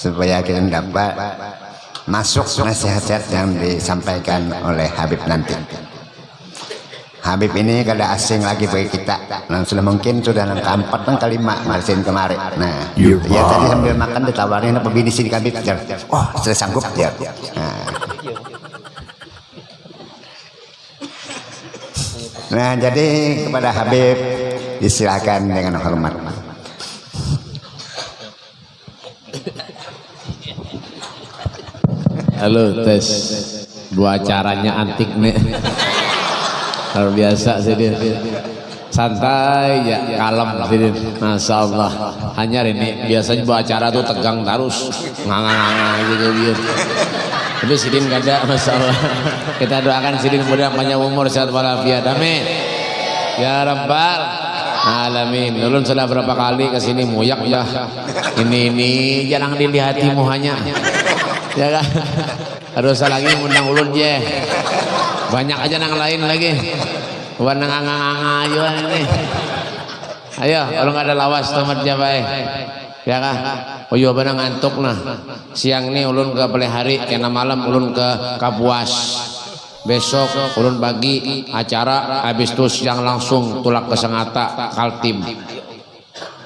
supaya kita dapat masuk nasihat yang disampaikan oleh Habib nanti. Habib ini kada asing lagi bagi kita. Nah, sudah mungkin sudah yang keempat dan kelima marsin kemarin. Nah, ya tadi sambil makan ditawarin apa bini sini Habib. Oh, sudah sanggup ya. Nah. nah, jadi kepada Habib disilakan dengan hormat. Halo tes. Dua caranya antik nih. Luar biasa sih dia. Santai ya kalem sih Masya Allah hanya ini biasanya buat acara tuh tegang terus. Nganga-nganga gitu gitu tapi Sidin gak ada Masya Allah kita doakan Sidin mudah panjang umur sehat walafiat. Amin. Ya Rabbal alamin. Ulun sudah berapa kali ke sini muyak ya ini ini jarang dilihati muhanya ya kan? Harus lagi undang ulun je. Banyak aja nang lain lagi. Warna nganga-nganga ini. Ayo kalau nggak ada lawas tamat jabai ya kah oh iya benar ngantuk nah. Siang nih ulun ke pelihari kena malam ulun ke kapuas. Besok ulun pagi acara habis itu siang langsung tulak ke Sengata Kaltim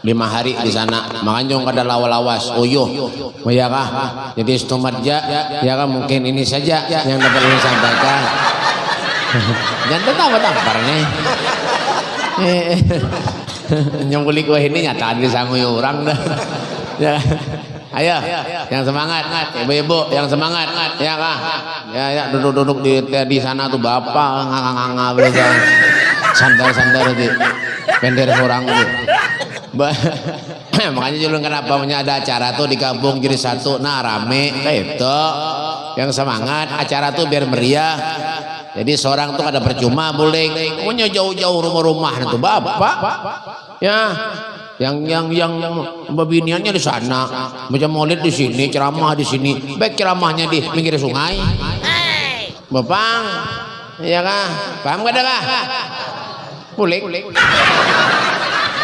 lima hari di sana. Makanya ada lawas uyuh oh ya kah? Jadi istomatja ya kan mungkin ini saja yang dapat ini sampaikan. Jangan tahu tampar nih nyembuli kue ini nyata di sanggui orang dah. Ya. Ayo yang semangat. Ibu-ibu yang semangat. Ya kah? Ya ya duduk-duduk di di sana tuh bapak nganga-nganga belajar sandar-sandar di pender orang tuh makanya julung kenapa punya ada acara tuh di kampung jadi satu. Nah rame. Kayak itu. Yang semangat acara tuh biar meriah. Jadi seorang tuh ada percuma boleh punya jauh-jauh rumah-rumah itu bapak. Ya yang yang yang babiniannya di sana. Macam maulid di sini ceramah di sini. Baik ceramahnya di pinggir sungai. Bapak ya kah? Paham gak ada kah? Boleh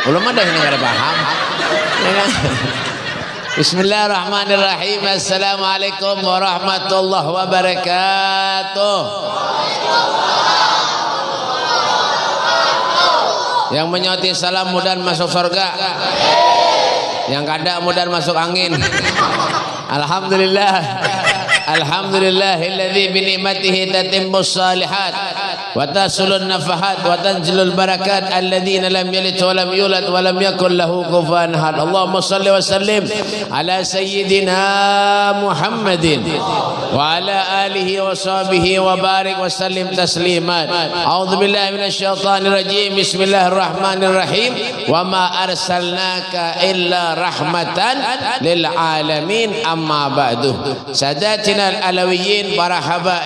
belum ada ini nggak paham? Ya kan? Bismillahirrahmanirrahim. Assalamualaikum warahmatullahi wabarakatuh. Yang menyoti salam mudah masuk surga. Yang kada mudah masuk angin. Alhamdulillah. Alhamdulillahilladzi bi ni'matihi tatimmus salihat وتصل النفحات وتنزل البركات الذين لم يلد ولم يولد ولم يكن له كفوا أحد. اللهم صل وسلم على سيدنا محمد وعلى آله وصحبه وبارك وسلم تسليما. أعوذ بالله من الشيطان الرجيم. بسم الله الرحمن الرحيم. وما أرسلناك إلا رحمة للعالمين. أما بعد. ساداتنا الألويين مرحبا.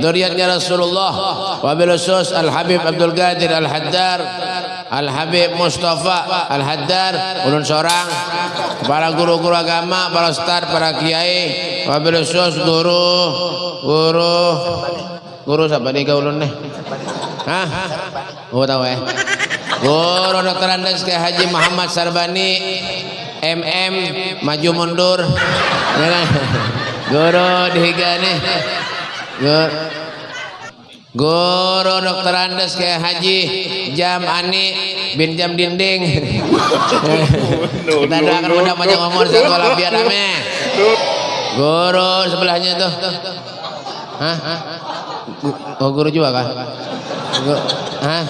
ذريتنا رسول الله. Wabil khusus Al-Habib Abdul Qadir Al-Haddar Al-Habib Mustafa Al-Haddar ulun seorang para guru-guru agama para ustaz para kiai wabil khusus guru guru guru siapa nih kau ulun nih Hah? Oh tahu ya. Guru Dr. Andes ke Haji Muhammad Sarbani MM maju mundur? Guru dihiga nih Guru Guru Dokter Andes kayak Haji Jam Ani bin Jam Dinding. Kita doakan mudah panjang umur sehat walafiat amin. Guru sebelahnya tuh. Hah? Oh guru juga kah? Hah?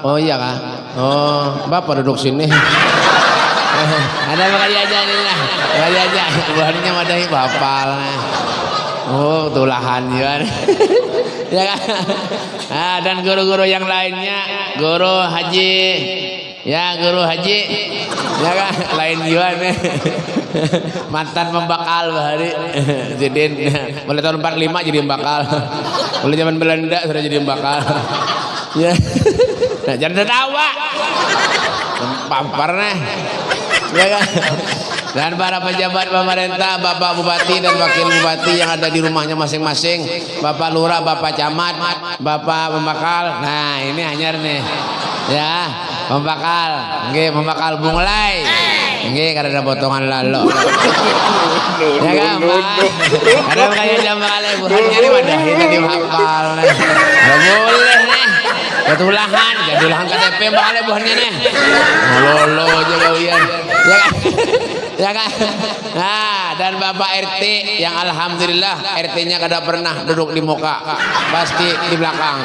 Oh iya kah? Oh bapak duduk sini. Ada apa kali aja nih lah. Kali aja. Buahnya madahi bapak lah. Oh, tulahan ya. ya kan? Nah, dan guru-guru yang lainnya, guru haji, ya guru haji, ya kan? Lain nih. Mantan pembakal bahari. jadi mulai tahun 45 jadi pembakal. Mulai zaman Belanda sudah jadi pembakal. ya. Nah, jangan tertawa. Pampar nih. Ya kan? Dan para pejabat pemerintah, Bapak Bupati dan Wakil Bupati yang ada di rumahnya masing-masing, Bapak Lurah, Bapak Camat, Bapak Pembakal. Nah, ini hanyar nih. Ya, Pembakal. Nggih, Pembakal Bunglai. Nggih kada ada potongan lalo. Ya kan? Ada kaya jam kali burhan nyari wadah ini di hafal. Boleh nih. Ketulahan, ketulahan KTP bakal buahnya nih. Lolo aja kalian. Ya kan? Ya kan? Nah, dan Bapak RT yang alhamdulillah RT-nya kada pernah duduk di muka, pasti di belakang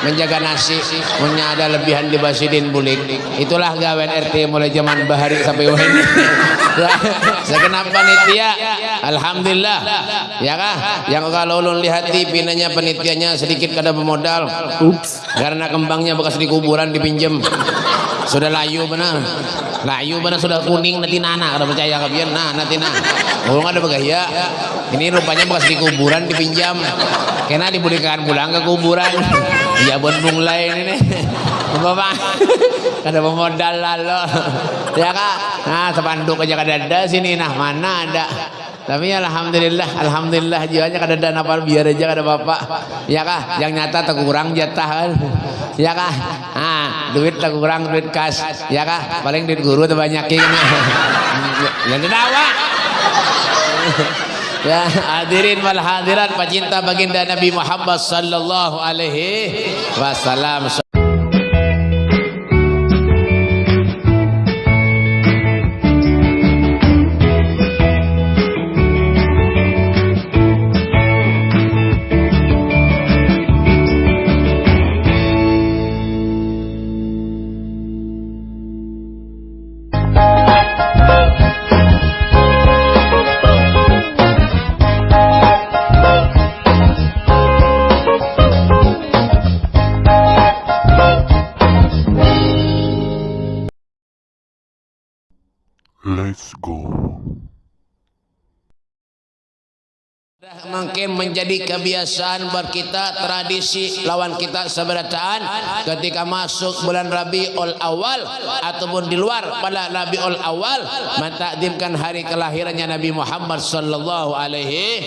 menjaga nasi, punya ada lebihan di Basidin Bulik. Itulah gawen RT mulai zaman Bahari sampai ini. Segenap panitia, alhamdulillah. Ya kah? Yang kalau ulun lihat di pinanya panitianya sedikit kada bermodal. Karena kembangnya bekas di kuburan dipinjem. Sudah layu benar. Layu benar sudah kuning nanti nana kada percaya kabian nah nanti nah. Oh ada begaya. Ini rupanya bekas di kuburan dipinjam. Kena diberikan pulang ke kuburan. Ya buat lain ini. Bapak kada pemodal lalu. Ya kak. Nah sepanduk aja kada ada sini nah mana ada. Tapi alhamdulillah, alhamdulillah jiwanya kada ada apa biar aja kada bapak. Ya kah? Yang nyata tak kurang jatah kan. Ya kah? Ah, duit tak kurang duit kas. Ya kah? Paling duit guru tuh banyak ini. Yang dawa. Ya, hadirin wal hadirat pecinta baginda Nabi Muhammad sallallahu alaihi wasallam. Mungkin menjadi kebiasaan buat kita tradisi lawan kita seberataan. Ketika masuk bulan Rabiul Awal ataupun di luar pada Rabiul Awal mentakdimkan hari kelahirannya Nabi Muhammad sallallahu alaihi.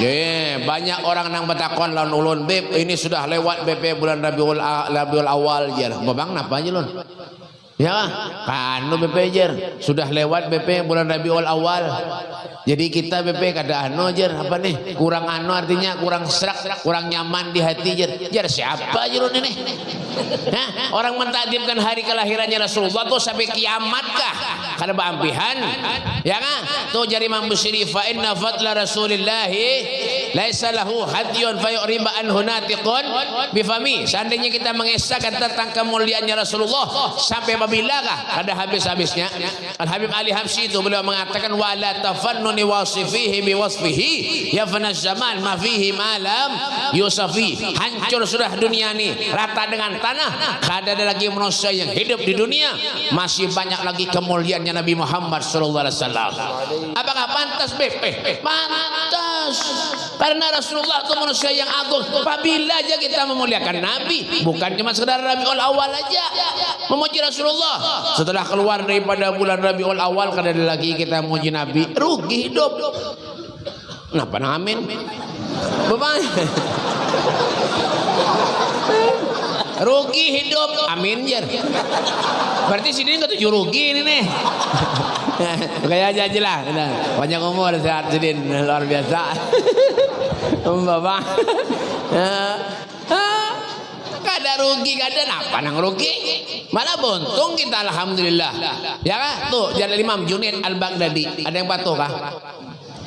Yeah, banyak orang nang bertakon lawan ulun beb ini sudah lewat BP bulan Rabiul Rabiul Awal ya babang napa aja lun Ya, kan BP jer sudah lewat BP bulan Rabiul Awal. Jadi kita BP kada anu jer apa nih? Kurang anu artinya kurang serak, kurang nyaman di hati jer. Jer siapa jer ini? Hah? Orang mentakdimkan hari kelahirannya Rasulullah tuh sampai kiamat kah? Kada beampihan. Ya kan? Tuh jadi Imam Busiri fa inna fadla Rasulillah laisa lahu hadyun fa yu'riba an hunatiqun bifami. Seandainya kita mengesahkan tentang kemuliaannya Rasulullah sampai apabila ada habis-habisnya. Al Habib Ali Habsyi itu beliau mengatakan wala tafannuni wasifihi bi ya fana zaman ma fihi malam yusafi. Hancur sudah dunia ini rata dengan tanah. Kada ada lagi manusia yang hidup di dunia. Masih banyak lagi kemuliaannya Nabi Muhammad sallallahu alaihi wasallam. Apakah pantas beb? Eh, pantas. Karena Rasulullah itu manusia yang agung. Apabila aja kita memuliakan Nabi bukan cuma sekedar Rabiul Awal aja. Memuji Rasulullah Setelah keluar daripada bulan Rabiul Awal kada ada lagi kita muji Nabi. Rugi hidup. Nah amin? Bapak rugi hidup. Amin jar berarti sini nggak tujuh rugi ini nih. Kayak aja aja lah. Banyak umur sehat sidin luar biasa. Bapak kada rugi kada apa nang rugi. Malah buntung kita alhamdulillah. Ya kan tuh jalan Imam Junid Al Baghdadi ada yang patuh kah?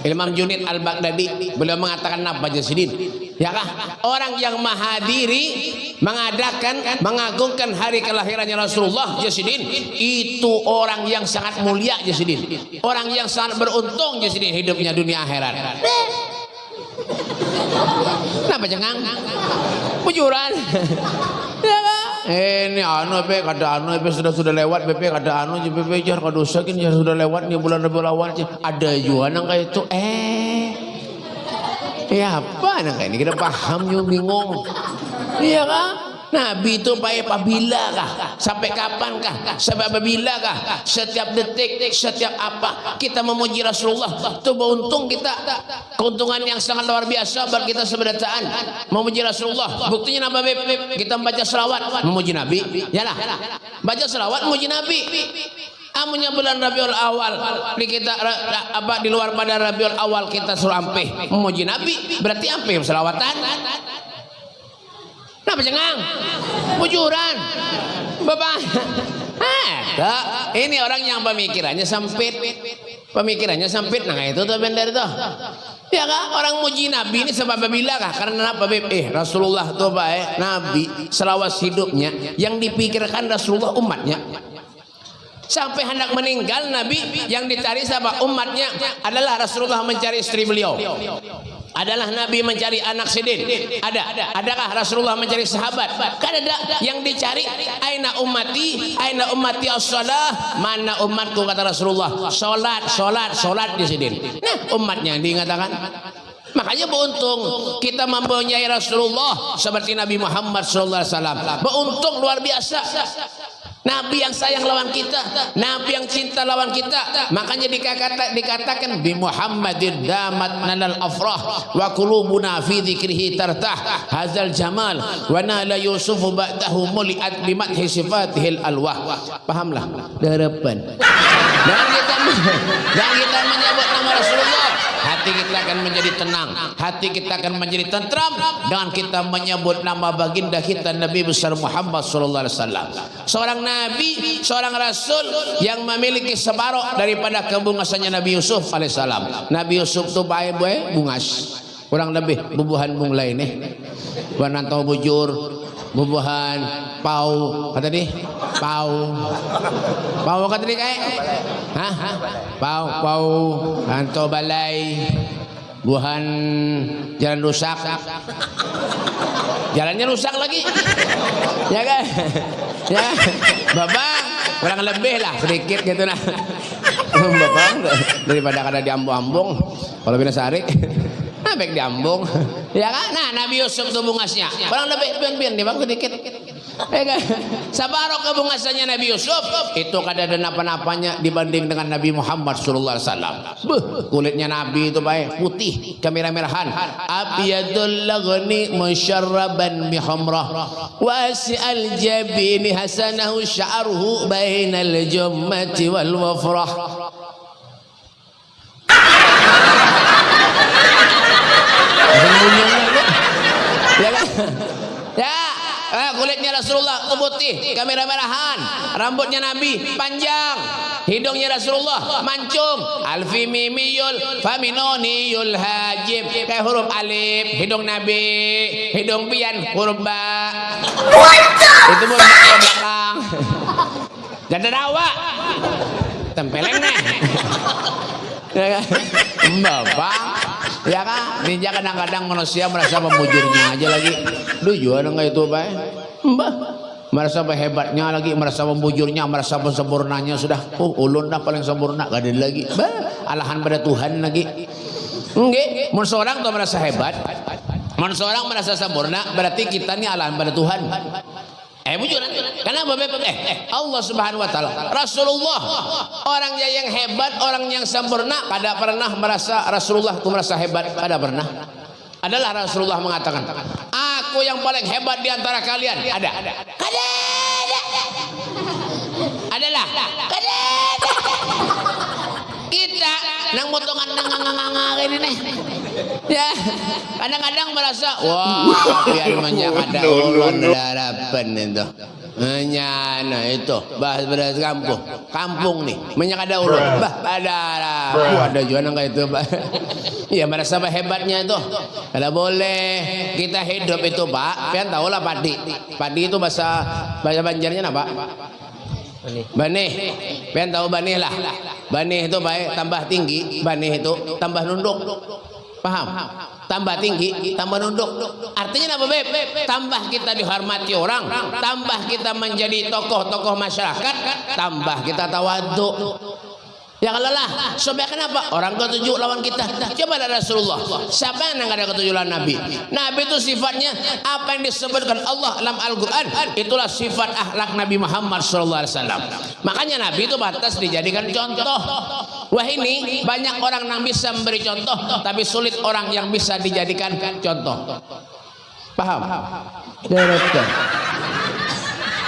Imam Junid Al Baghdadi beliau mengatakan apa jasidin ya kah? Orang yang menghadiri mengadakan mengagungkan hari kelahirannya Rasulullah jasidin itu orang yang sangat mulia jasidin orang yang sangat beruntung jasidin hidupnya dunia akhirat. Kenapa jangan? Bujuran. ya kan? ini anu BP kada anu BP sudah sudah lewat BP kada anu BP jar kada usah jar sudah lewat nih bulan Rabiul Awal ada juga nang kayak itu. Eh ya apa nang kayak ini? Kita paham yo bingung. Iya kan Nabi itu baik apabila kah? Sampai kapan kah? Sampai apabila kah? Setiap detik, setiap apa kita memuji Rasulullah. Itu beruntung kita. Keuntungan yang sangat luar biasa buat kita seberataan memuji Rasulullah. Buktinya apa Kita membaca selawat memuji Nabi. Yalah. Baca selawat memuji Nabi. Amunya bulan Rabiul Awal di kita apa di luar pada Rabiul Awal kita suruh ampe memuji Nabi berarti ampe selawatan. Kenapa cengang? Bujuran. Bapak. Ada. Ini orang yang pemikirannya sempit. Pemikirannya sempit. Nah itu tuh bener tuh. Ya kak, orang muji Nabi ini sebab bila kah? Karena apa? Eh Rasulullah tuh baik, Nabi selawas hidupnya yang dipikirkan Rasulullah umatnya. Sampai hendak meninggal Nabi yang dicari sama umatnya adalah Rasulullah mencari istri beliau. Adalah Nabi mencari anak sidin. Ada. Adakah Rasulullah mencari sahabat? Kan ada yang dicari. Aina ummati, aina ummati as-salah. Mana umatku kata Rasulullah. Salat, salat, salat di sidin. Nah, umatnya yang diingatakan. Makanya beruntung kita mempunyai Rasulullah seperti Nabi Muhammad wasallam. Beruntung luar biasa. Nabi yang sayang lawan kita, Nabi yang cinta lawan kita. Makanya dikata, dikatakan bi Muhammadin damat nalal afrah wa qulubuna fi dzikrihi tartah hazal jamal wa nala yusufu ba'dahu muliat bi madhi sifatihil alwah. Pahamlah harapan. Dan kita dan kita menyebut nama Rasulullah, hati kita akan menjadi tenang, hati kita akan menjadi tentram dengan kita menyebut nama baginda kita Nabi besar Muhammad sallallahu alaihi wasallam. Seorang nabi, seorang rasul yang memiliki separuh daripada kebungasannya Nabi Yusuf alaihissalam. Nabi Yusuf tu baik baik bungas. Kurang lebih bubuhan bung lain nih. Wananto bujur, bubuhan pau kata di pau pau kata di kayak hah? Pau pau anto balai. Buhan jalan rusak. Jalannya rusak lagi. Ya kan? Ya. Bapak kurang lebih lah sedikit gitu nah bapak daripada kada diambung-ambung. Kalau bina sari nah baik diambung. Ya kan? Nah Nabi Yusuf tuh bungasnya. Kurang lebih pian-pian di bang sedikit ya kan? Sabarok kebungasannya Nabi Yusuf. Itu kada ada napa-napanya dibanding dengan Nabi Muhammad sallallahu alaihi wasallam. Kulitnya Nabi itu baik putih kemerah-merahan. Abiyadul laghni musyarraban bihamrah wasi'al jabini hasanahu sya'ruhu bainal jummati wal wafrah Sembunyian lagi. Ya kan? Ya, eh, kulitnya Rasulullah itu putih, kamera merahan, rambutnya Nabi panjang, hidungnya Rasulullah mancung, alfi mimiyul faminoniyul hajib kayak huruf alif, hidung Nabi, hidung pian huruf ba. Itu pun belakang. Gak ada rawa. Tempeleng nih. Ya kan? Bapak Ya kan? Ninja kadang-kadang manusia merasa memujurnya aja lagi. Duh, jual enggak itu, Pak? Mbah. Merasa hebatnya lagi, merasa membujurnya, merasa sempurnanya sudah. Oh, ulun dah paling sempurna, gak ada lagi. Bah, alahan pada Tuhan lagi. Nggih, mun seorang tuh merasa hebat, mun seorang merasa sempurna, berarti kita nih alahan pada Tuhan. Eh bujuran. Kenapa Beb? Eh, eh, Allah Subhanahu wa taala. Rasulullah orangnya yang hebat, orang yang sempurna, kada pernah merasa Rasulullah itu merasa hebat, kada pernah. Adalah Rasulullah mengatakan, "Aku yang paling hebat di antara kalian." Ada. Kada. Adalah. Kada. Kita nang motongan nang nganga ini nih. Ya, kadang-kadang merasa, wah, biar manja kada ulun harapan itu. Menyana itu, bahas beras kampung, kampung nih, menyak ada ulun, bah ada, ada juga nang kayak itu, bah. Ya merasa apa hebatnya itu, kada boleh kita hidup itu, pak. Pian tahu lah padi, padi itu bahasa bahasa Banjarnya apa? Banih, pian tahu banih lah. Banih itu baik tambah tinggi, banih itu tambah nunduk. Paham? Tambah tinggi, tambah nunduk. Artinya apa, Beb? Tambah kita dihormati orang, tambah kita menjadi tokoh-tokoh masyarakat, tambah kita tawadhu. Ya kalau lah, supaya kenapa? Orang ketujuh lawan kita. Coba ada Rasulullah. Siapa yang nggak ada ketujuh lawan Nabi? Nabi itu sifatnya apa yang disebutkan Allah dalam Al-Quran. Itulah sifat akhlak Nabi Muhammad SAW. Makanya Nabi itu batas dijadikan contoh. Wah ini banyak orang yang bisa memberi contoh, tapi sulit orang yang bisa dijadikan contoh. Paham? Direktur.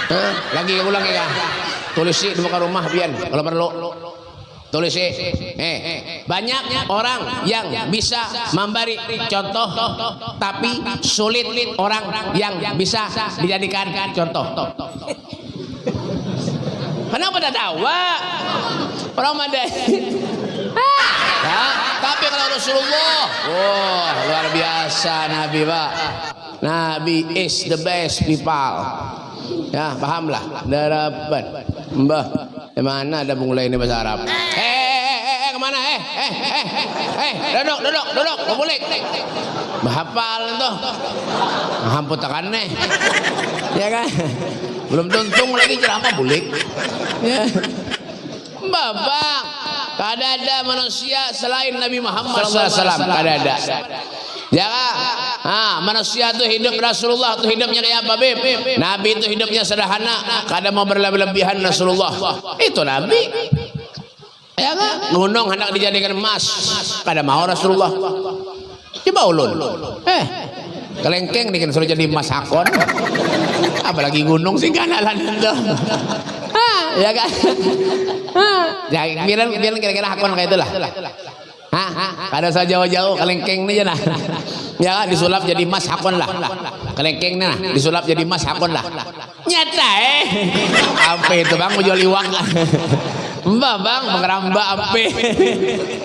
Eh, lagi ulang ya. tulis di muka rumah biar kalau perlu tulis eh banyak orang yang bisa memberi contoh tapi sulit orang yang bisa dijadikan contoh kenapa tidak tahu Mandai Ya, tapi kalau Rasulullah, wah luar biasa Nabi Pak. Nabi is the best people. Ya, pahamlah. Darapan. Mbah, di mana ada mulai ini bahasa Arab? Eh, eh, eh, eh, ke mana? Eh, eh, eh, eh, duduk, duduk, duduk, kubulik. Bahapal itu. Hamput nih. Ya kan? Belum tuntung lagi ceramah bulik. Ya. Bapak, kada ada manusia selain Nabi Muhammad SAW. Kada ada. Ya kan? Ah, manusia itu hidup Rasulullah itu hidupnya kayak apa, Bib? Nabi itu hidupnya sederhana, kada mau berlebihan Rasulullah. Itu Nabi. Ya kan? Gunung hendak dijadikan emas, kada mau Rasulullah. Coba ulun. Eh, kelengkeng nih suruh jadi emas hakon. Apalagi gunung sih kanalan itu. Ah, ya kan? Ya, biar biar kira-kira hakon kayak itulah. Hah? Kada usah jauh-jauh kelengkeng nih nah. Ya disulap jadi emas hakon lah. Kelengkeng nih nah, disulap jadi emas hakon lah. Nyata eh. Apa itu bang mau jual iwak lah. Mbak bang mengeramba ampe.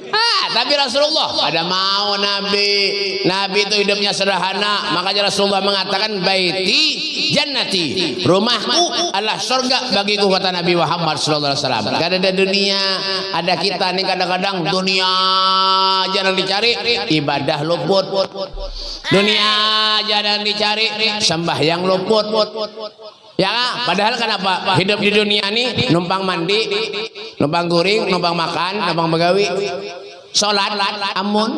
Ah, tapi Rasulullah ada mau Nabi. Nabi itu hidupnya sederhana. Makanya Rasulullah mengatakan baiti jannati. Rumahku adalah surga bagiku kata Nabi Muhammad sallallahu alaihi wasallam. Gak ada dunia, ada kita nih kadang-kadang dunia jarang dicari, ibadah luput. Dunia jarang dicari, sembahyang luput. Ya, padahal kenapa hidup di dunia ini numpang mandi, numpang guring, numpang makan, numpang begawi, sholat, amun,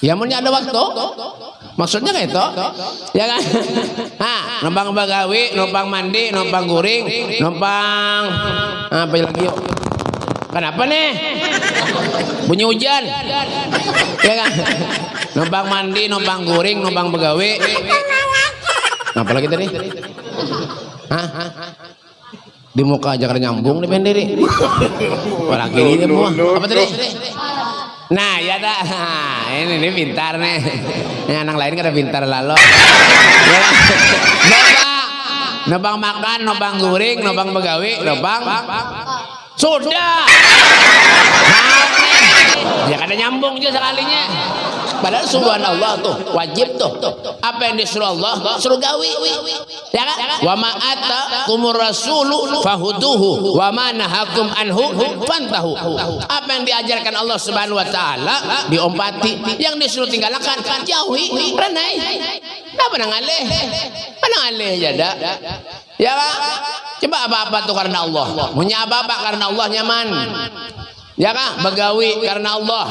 ya amunnya ada waktu. Maksudnya kayak itu, ya kan? Nah, numpang begawi, numpang mandi, numpang guring, numpang apa lagi yuk? Kenapa nih? Bunyi hujan. Ya kan? Numpang mandi, numpang guring, numpang begawi. Apa lagi tadi? Hah? Di muka aja nyambung nih pendiri. Apalagi ini semua. Apa tadi? Nah, ya dah. Ini ini pintar nih. Ini anak lain kada pintar lalu. Ya. Nobang. Nobang makan, nobang guring, nobang begawi, nobang. Sudah. Nih. Ya kada nyambung aja sekalinya. Padahal subhanallah tuh wajib tuh. Apa yang disuruh Allah suruh gawi. Ya kan? Wa ma atakumur rasulu fahuduhu wa ma nahakum anhu fantahu. Apa yang diajarkan Allah Subhanahu wa taala diompati, yang disuruh tinggalkan jauhi, renai. Apa nang aleh? Mana aleh jada? Ya kan? Coba apa-apa tuh karena Allah. Punya apa-apa karena Allah nyaman. Ya kan? Begawi karena Allah.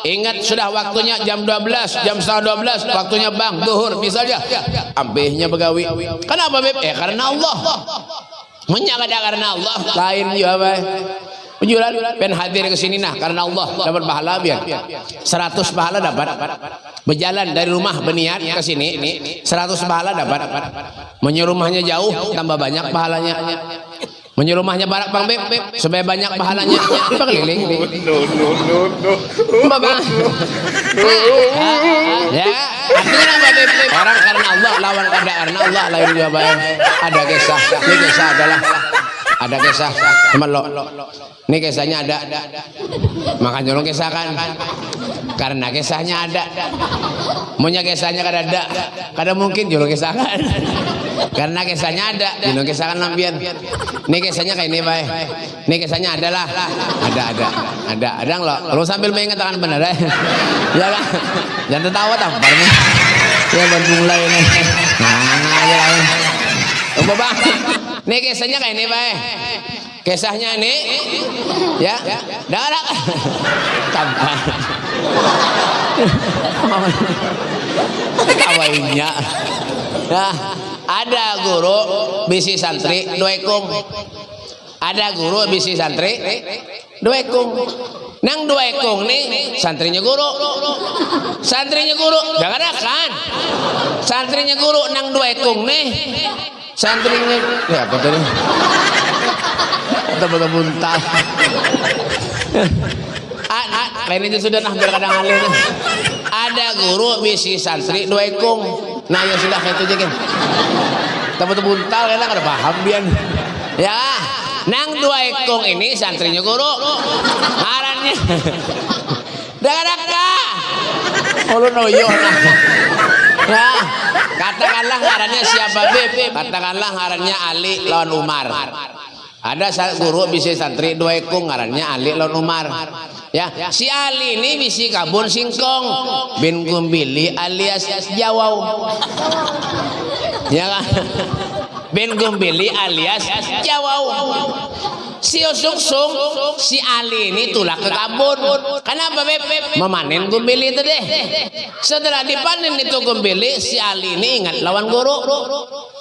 Ingat sudah waktunya jam 12, jam setengah 12, waktunya bang, duhur, misalnya. Ampihnya begawi. Kenapa, Beb? Eh, karena Allah. Menyakada karena Allah. Lain juga, Beb. Penjualan pen hadir ke sini nah karena Allah dapat pahala biar 100 pahala dapat berjalan dari rumah berniat ke sini 100 pahala dapat menyuruh rumahnya jauh tambah banyak pahalanya menyuruh barak bang beb supaya banyak pahalanya coba keliling No, no, no, no. Bapak. ya, artinya apa Beb? Orang karena Allah lawan kada karena Allah lain juga baik. Ada kisah. Ini kisah adalah ada kisah lo. Ini kisahnya ada. Makanya lo kisah kan. Karena kisahnya ada. Maunya kisahnya kada ada. Kada mungkin juru kisahkan. Karena kisahnya ada, dino kisahkan lampian. Ini kisahnya kayak ini, Pak. Ini kisahnya adalah ada ada ada ada lo. Lo sambil mengatakan benar ya. Ya kan? Jangan tertawa tampar. Ya bantu mulai ini. Nah, aja lain. Oh, Bapak. Ini kisahnya kayak ini, Pak. Kisahnya ini ya, darah tampar. Kawainya. Nah, ada guru bisi santri doekung. Ada guru bisi santri doekung. Nang doekung nih santrinya guru. Santrinya guru, jangan kan. Santrinya guru nang doekung nih. Santrinya ya betul buntal. A- a- lain itu sudah nah biar kadang alih. Ada guru bisi santri dua ekong. Nah ya sudah itu aja betul buntal kan ada paham dia. nih. Ya, nang dua ekong ini santrinya guru. Ngarannya. Daka-daka. Ulu noyo nah. Ya, katakanlah ngarannya siapa Beb? Katakanlah ngarannya Ali lawan Umar. Ada guru bisa santri dua ekung ngarannya Ali lawan Umar. Ya, si Ali ini bisi kabun singkong bin Gumbili alias Jawau. Ya kan? Bin Gumbili alias Jawau. Si Sungsung, si Ali ini tulak ke kabun. Kenapa Beb? Memanen gumbili itu deh. Setelah dipanen itu gumbili, si Ali ini ingat lawan guru.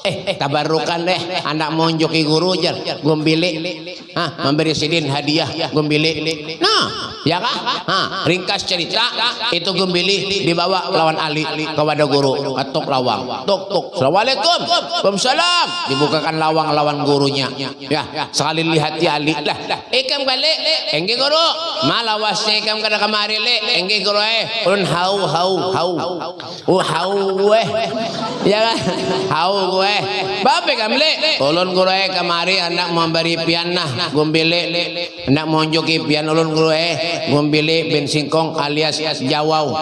Eh, eh tabarukan deh, anak mau joki guru aja, gumbili. Hah, memberi sidin hadiah gumbili. Nah, ya kah? Hah, ringkas cerita, itu gumbili dibawa lawan Ali kepada guru. Atuk lawang. Tuk tuk. Assalamualaikum. Waalaikumsalam. Dibukakan lawang lawan gurunya. Ya, sekali lihat ya Ali. Lah, ikam balik. Engge guru. Malawasnya ikam kada kamari le. Engge guru eh. Ulun hau hau hau. Oh hau gue. Ya kan? Hau gue. Bape kam le. Ulun guru eh kamari anak memberi pian nah. Gumbili. Anak monjoki pian ulun guru eh. Gumbili bin singkong alias jawau.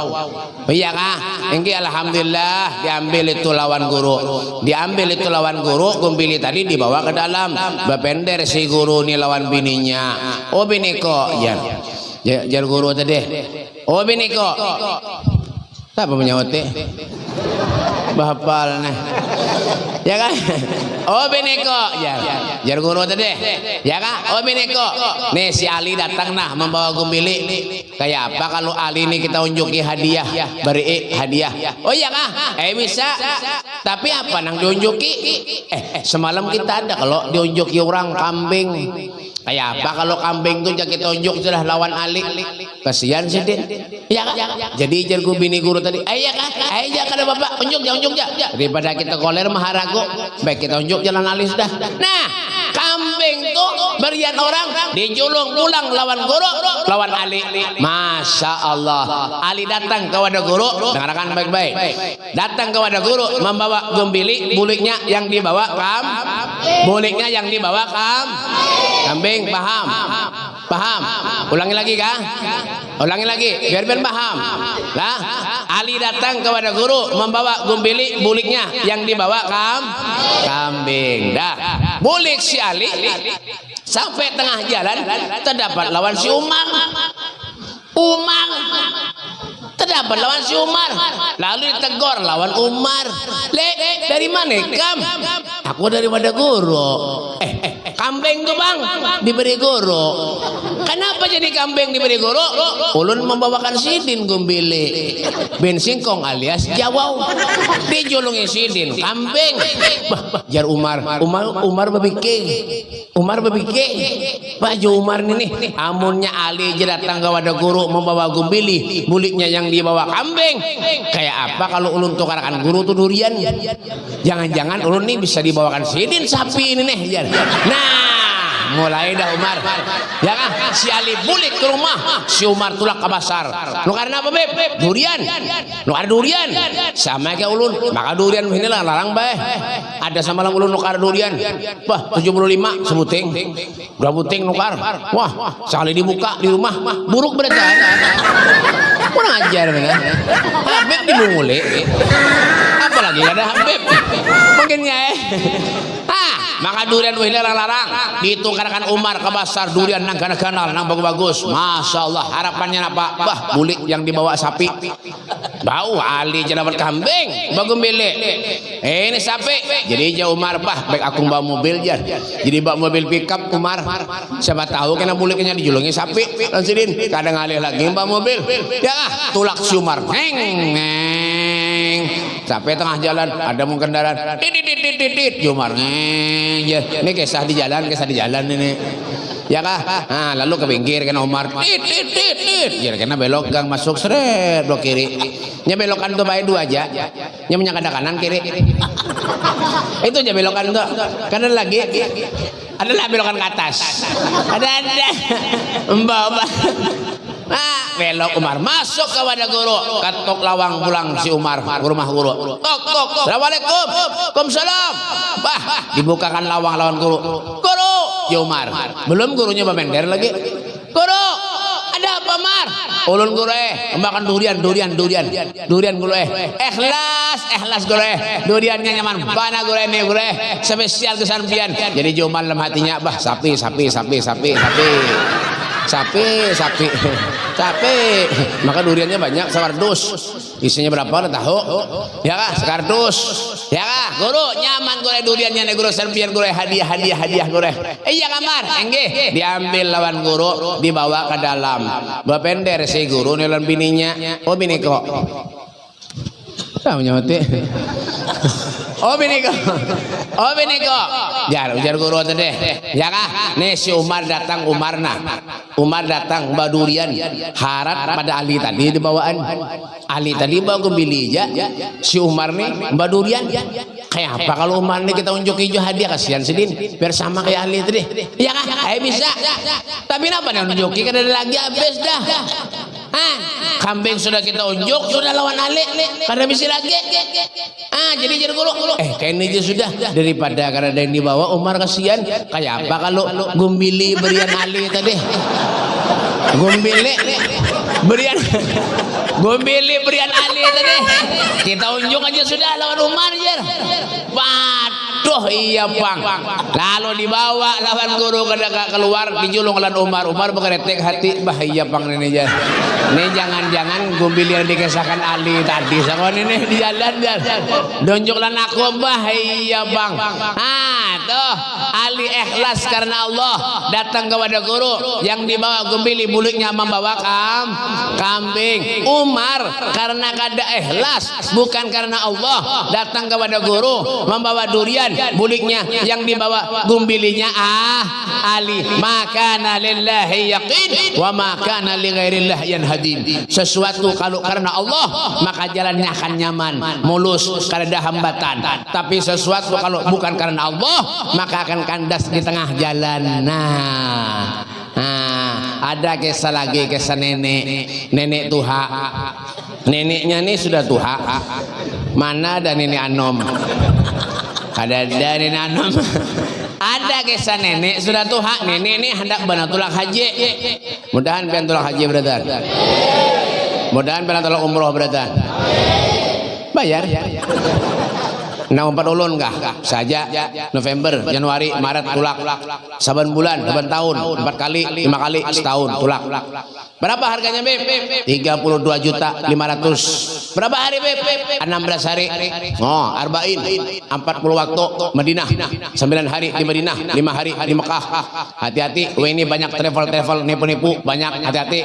Iya kah? Engge alhamdulillah diambil itu lawan guru. Diambil itu lawan guru, gumbili tadi dibawa ke dalam. Bapender si guru ini lawan bininya. Oh bini kok, jar. Jar, guru tadi. Oh bini kok. Siapa menyawat teh? Bahapal nih. Ya kan? Oh bineko, ya. Jar guru tadi. Ya kan? Oh bineko. Nih si Ali datang nah membawa gumbili. Kayak apa kalau Ali ini kita unjuki hadiah, beri hadiah. Oh iya kah? Eh bisa. Tapi apa nang diunjuki? Eh, eh semalam kita ada kalau diunjuki orang kambing. Kayak apa kalau kambing tuh jadi tunjuk sudah lawan Ali. Kasihan sih dia. Ya kan? Jadi jar guru bini guru tadi. Ayah kan? Ayah kan bapak unjuk ya unjuk ya. Daripada kita koler maharago, baik kita unjuk jalan Ali sudah. Nah, kambing tuh berian orang dijulung pulang lawan guru lawan Ali. Masya Allah. Ali datang kepada guru, dengarkan baik-baik. Datang kepada guru membawa gumbili, buliknya yang dibawa kam, buliknya yang dibawa kam, kambing paham, paham. Ulangi lagi kah? Ulangi lagi, biar biar paham. Lah, Ali datang kepada guru membawa gumbili, buliknya yang dibawa kam, kambing. Dah, bulik si Ali sampai tengah jalan terdapat lawan si Umar. Umar terdapat lawan si Umar lalu ditegur lawan Umar le dari mana kam aku daripada guru eh, eh kambing tuh bang diberi guru kenapa jadi kambing diberi guru ulun membawakan sidin gumbili. Bin singkong alias jawau. Dijulungi sidin kambing. Jar Umar. Umar Umar bebike Umar bebike baju Umar ini amunnya Ali je datang kepada guru membawa gumbili. Buliknya yang dibawa kambing. Kayak apa kalau ulun tukarkan guru tuh durian? Jangan-jangan ulun nih bisa dibawakan sidin sapi ini nih nah mulai dah Umar. Ya kan si Ali bulik ke rumah. Si Umar tulak ke pasar. Lu karena apa beb? Durian. Lu ada durian. Sama kayak ulun. Maka durian ini lah larang bae ada sama lang ulun nukar durian. Wah 75 sebuting berapa buting nukar wah sekali dibuka di rumah. Buruk berita kurang ajar bener Habib dimulai apalagi ada Habib mungkinnya eh ah maka durian wih larang-larang ditungkarkan Umar ke pasar durian nang ganal nang bagus-bagus. Masya Allah harapannya apa bah bulik yang dibawa sapi. Bau Ali dapat kambing bagus milik eh ini sapi. Jadi jauh Umar. Bah baik aku bawa mobil jar jadi bawa mobil pickup Umar. Siapa tahu kena buliknya dijulungi sapi. Lansirin kadang alih lagi bawa mobil. Ya ah tulak si Umar. Neng neng. Sampai tengah jalan ada mau kendaraan. Dit dit dit dit dit Umar. neng ya ini kisah di jalan kisah di jalan ini Ya kah? Nah, lalu ke pinggir kan Umar. Tit tit tit. Ya kena belok gang masuk seret belok kiri. Nya belokan tuh baik dua aja. Nya punya kada kanan kiri. Itu aja belokan tuh. Kanan lagi. Adalah belokan ke atas. Ada ada. Mbak mbak. Nah, belok Umar masuk ke wadah guru. Katok lawang pulang si Umar ke rumah guru. Tok tok. Assalamualaikum. Waalaikumsalam. Bah, dibukakan lawang lawan guru. Guru, ya Umar. Belum gurunya bemender lagi. Guru, ada apa Mar? Ulun guru eh, makan durian, durian, durian, durian guru eh. Ikhlas, ikhlas guru eh. Duriannya nyaman. Bana guru ini guru eh. Spesial kesampian. Jadi Jumal dalam hatinya, bah sapi, sapi, sapi, sapi, sapi sapi sapi sapi. Maka duriannya banyak sekardus. Isinya berapa Anda tahu? Ya kah sekardus. Ya kah guru nyaman gue duriannya nih guru serbian gue hadiah hadiah hadiah gue iya kamar. Enggih. Diambil lawan guru dibawa ke dalam. Bapender si guru nelan bininya. Oh bini kok. Tahu nyamati. Oh bini kok. Oh bini kok. Jar ujar guru tadi. Ya kah? Nih si Umar datang Umarna. Umar datang Mbak Durian. Harap pada Ali tadi dibawaan. Ali tadi bawa kembili ya. Si Umar nih Mbak Durian. Kayak apa kalau Umar nih kita unjuk hijau hadiah kasihan sedin. Biar sama kayak Ali tadi. Ya kah? Ayo bisa. Tapi kenapa nih unjuki kan ada lagi habis dah. Hah? Kambing sudah kita unjuk, sudah lawan Ali. Karena bisa lagi. Ah, jadi jadi guru. Eh, kayaknya aja sudah daripada karena ada yang dibawa Umar kasihan. Kayak apa kalau gumbili berian Ali tadi? Gumbili berian gumbili berian Ali tadi. Kita unjuk aja sudah lawan Umar jer. Waduh, iya bang. Lalu dibawa lawan guru kada keluar dijulung lawan Umar. Umar berkeretek hati bahaya bang ini jar. Ini jangan-jangan gumbili yang dikesahkan Ali tadi. Sakon ini di jalan jar. Donjuk lan aku bahaya bang. Ah, tuh Ali ikhlas karena Allah. Datang kepada guru yang dibawa gumbili mulutnya membawa kam kambing. Umar karena kada ikhlas bukan karena Allah. Datang kepada guru membawa durian buliknya yang dibawa gumbilinya ah Ali maka lillahi yaqin wa maka li ghairillah yanhadin. Sesuatu kalau karena Allah maka jalannya akan nyaman mulus karena ada hambatan. Tapi sesuatu kalau bukan karena Allah maka akan kandas di tengah jalan nah Nah, ada kisah lagi kisah nenek, nenek tuha. Neneknya ini sudah tuha. Mana ada nenek anom? Ada ada nenek anom. Ada kisah nenek sudah tuha. Nenek ini hendak banatulak haji. Mudahan pian tulak haji beratan. Mudahan pian tulak umroh beratan. Bayar. Nah empat ulun kah? Saja November, Januari, Maret tulak. Saban bulan, saban tahun, empat kali, lima kali, setahun tulak. Berapa harganya Beb? 32 juta 500. Berapa hari Beb? 16 hari. Oh, arba'in. 40 waktu Madinah. 9 hari di Madinah, 5 hari di Mekah. Hati-hati, ini banyak travel-travel nipu-nipu, banyak hati-hati.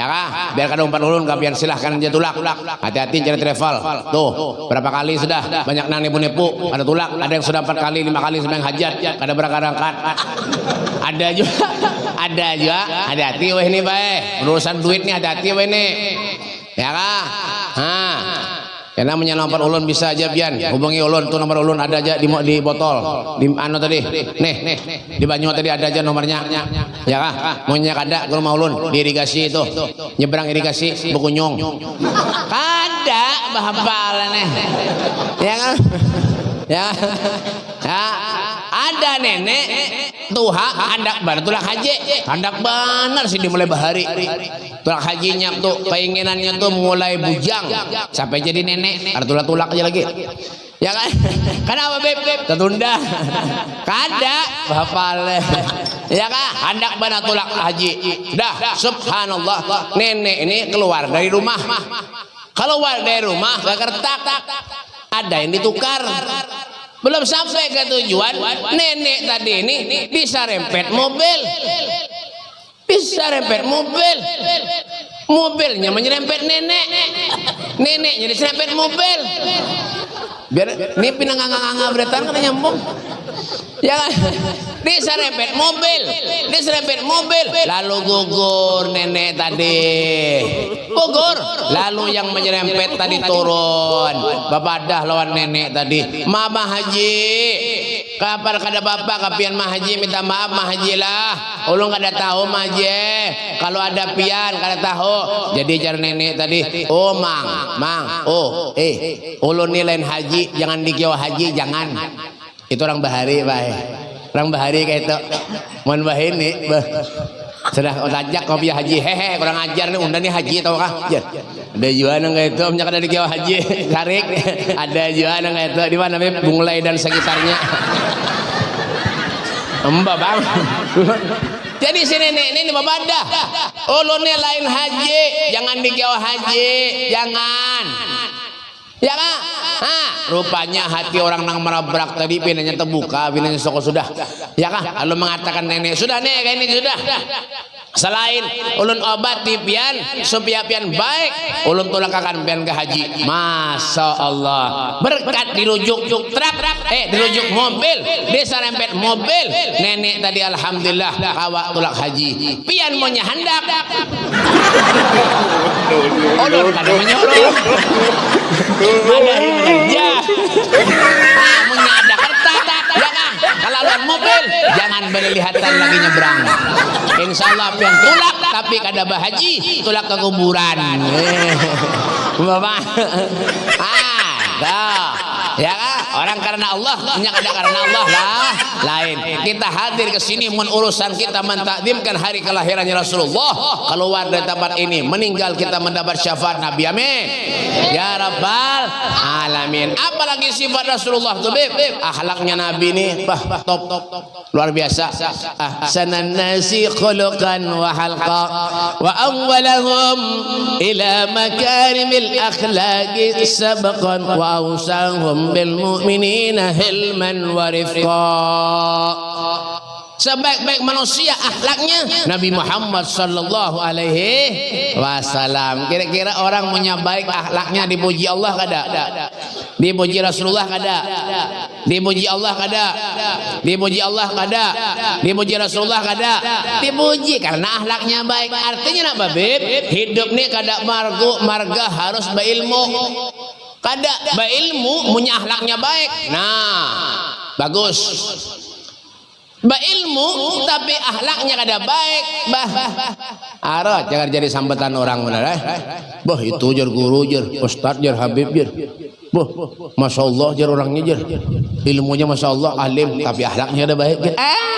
Ya kah? Biar kada umpan ulun kapian silahkan aja tulak. Hati-hati cari travel. Tuh, berapa kali sudah banyak nang nipu-nipu, ada tulak, ada yang sudah empat kali, lima kali sembahyang hajat, kada berangkat Ada juga, ada juga. Hati-hati wah ini baik. Urusan duit nih hati-hati wah ini. Ya kah? Hah. Namanya nomor ulun bisa aja bian. Hubungi ulun tuh nomor ulun ada aja di, di botol. Di anu tadi. Nih nih di banyu tadi ada aja nomornya. Ya kah? Maunya kada kalau mau ulun? Di irigasi itu. Nyebrang irigasi bekunyong kada bahapal nih ya kan? Ya. Ya. Ada nenek tuha hendak bar tulak haji. Hendak benar sih dimulai bahari. Tulak hajinya tuh keinginannya tuh mulai bujang. Sampai jadi nenek ada tulak tulak aja lagi. Ya kan? Kenapa beb? Tertunda. Kada. Hafal ya kan? Hendak benar tulak haji. Dah subhanallah. Nenek ini keluar dari rumah. Keluar dari rumah ke kertak. Ada yang ditukar belum sampai ke tujuan nenek tadi ini bisa rempet mobil. Bisa rempet mobil. Mobilnya menyerempet nenek. Neneknya diserempet mobil biar ini pinang nganga nganga beratan kan nyambung. Ya kan? Diserempet mobil. Diserempet mobil. Lalu gugur nenek tadi. Gugur. Lalu yang menyerempet tadi turun. Bapak dah lawan nenek tadi. Mama haji. Kapan kada bapak kapian mah haji minta maaf mah haji lah. Ulun kada tahu mah haji. Kalau ada pian kada tahu. Jadi jar nenek tadi. Oh mang. Mang. Oh eh. Ulun ni lain haji jangan dikiau haji jangan. Itu orang bahari baik orang bahari kayak itu. Mohon bah ini sudah otajak kopi haji. Hehe kurang ajar nih undang nih haji tau kah? Ya ada juga nang itu punya kada dikiau haji. Tarik. Ada juga kayak itu di mana Beb? bunglai dan sekitarnya. Mbak bang. Jadi si nenek ini bapak dah. Ulunnya lain haji. Jangan dikiau haji. Jangan Ya kan? Ha, rupanya hati orang nang merabrak tadi pinanya terbuka, pinanya soko sudah. Ya kan? Lalu mengatakan nenek, sudah kayak ini sudah. Selain ulun obat di pian supaya pian baik, ulun tolak akan pian ke haji. Masya Allah. Berkat dirujuk truk, eh dirujuk mobil, desa rempet mobil. Nenek tadi alhamdulillah kawak tulak haji. Pian maunya hendak. Ulun kada menyuruh. Ada kerja. Kamunya ada kertas, ya kan? Kalau lawan mobil, jangan berlihatan lagi nyebrang. Insya Allah pian tulak, tapi kada bahaji, tulak ke kuburan. Eh. Bapak, ah, dah. Ya kan? Orang karena Allah, hanya kada karena Allah lah. Lain. Kita hadir ke sini mun urusan kita mentakdimkan hari kelahirannya Rasulullah. Keluar dari tempat ini, meninggal kita mendapat syafaat Nabi. Amin. Ya Rabbal alamin. Apalagi sifat Rasulullah tuh, Beb. Akhlaknya Nabi ini bah, top top luar biasa. Ahsanan nasi khuluqan wa halqa wa awwalahum ila makarimil akhlaqi sabqan wa awsahum bil mu'minina hilman wa sebaik-baik manusia akhlaknya Nabi Muhammad sallallahu alaihi wasallam. Kira-kira orang punya baik akhlaknya dipuji Allah kada? Dipuji Rasulullah kada? Dipuji Allah kada? Dipuji Allah kada? Dipuji Rasulullah kada? Dipuji karena akhlaknya baik. Artinya apa beb hidup nih kada margo marga harus berilmu kada berilmu punya akhlaknya baik. Nah bagus. Berilmu tapi akhlaknya kada baik. Bah arot jangan jadi sambatan orang benar eh. Bah itu jar guru jar ustad jar habib jar bah masya Allah jar orangnya jar ilmunya masya Allah alim tapi akhlaknya ada baik jar ah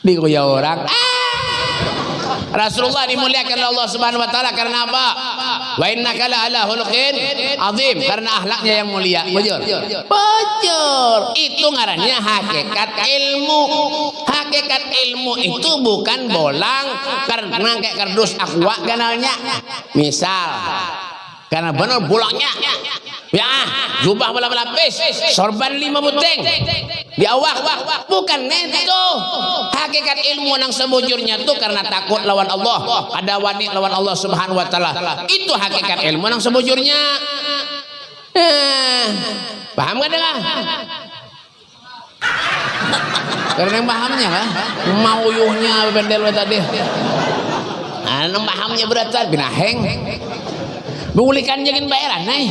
dikoya orang. Ah Rasulullah dimuliakan Allah Subhanahu wa taala karena apa? Wa innaka la ala khuluqin azim karena akhlaknya yang mulia. Bujur. Bujur. Itu ngarannya hakikat ilmu. Hakikat ilmu itu bukan bolang karena kayak kardus aqua kanalnya. Misal karena benar bolanya ya jubah bola lapis sorban lima buteng di awak bukan itu. Hakikat ilmu yang sebujurnya itu karena takut lawan Allah. Ada wani lawan Allah subhanahu wa ta'ala. Itu hakikat ilmu yang sebujurnya. Eh, paham gak dengar karena yang pahamnya kan? Mau yuhnya bendel tadi. Nah, pahamnya beratan binaheng Mengulikan jangan bayaran nih.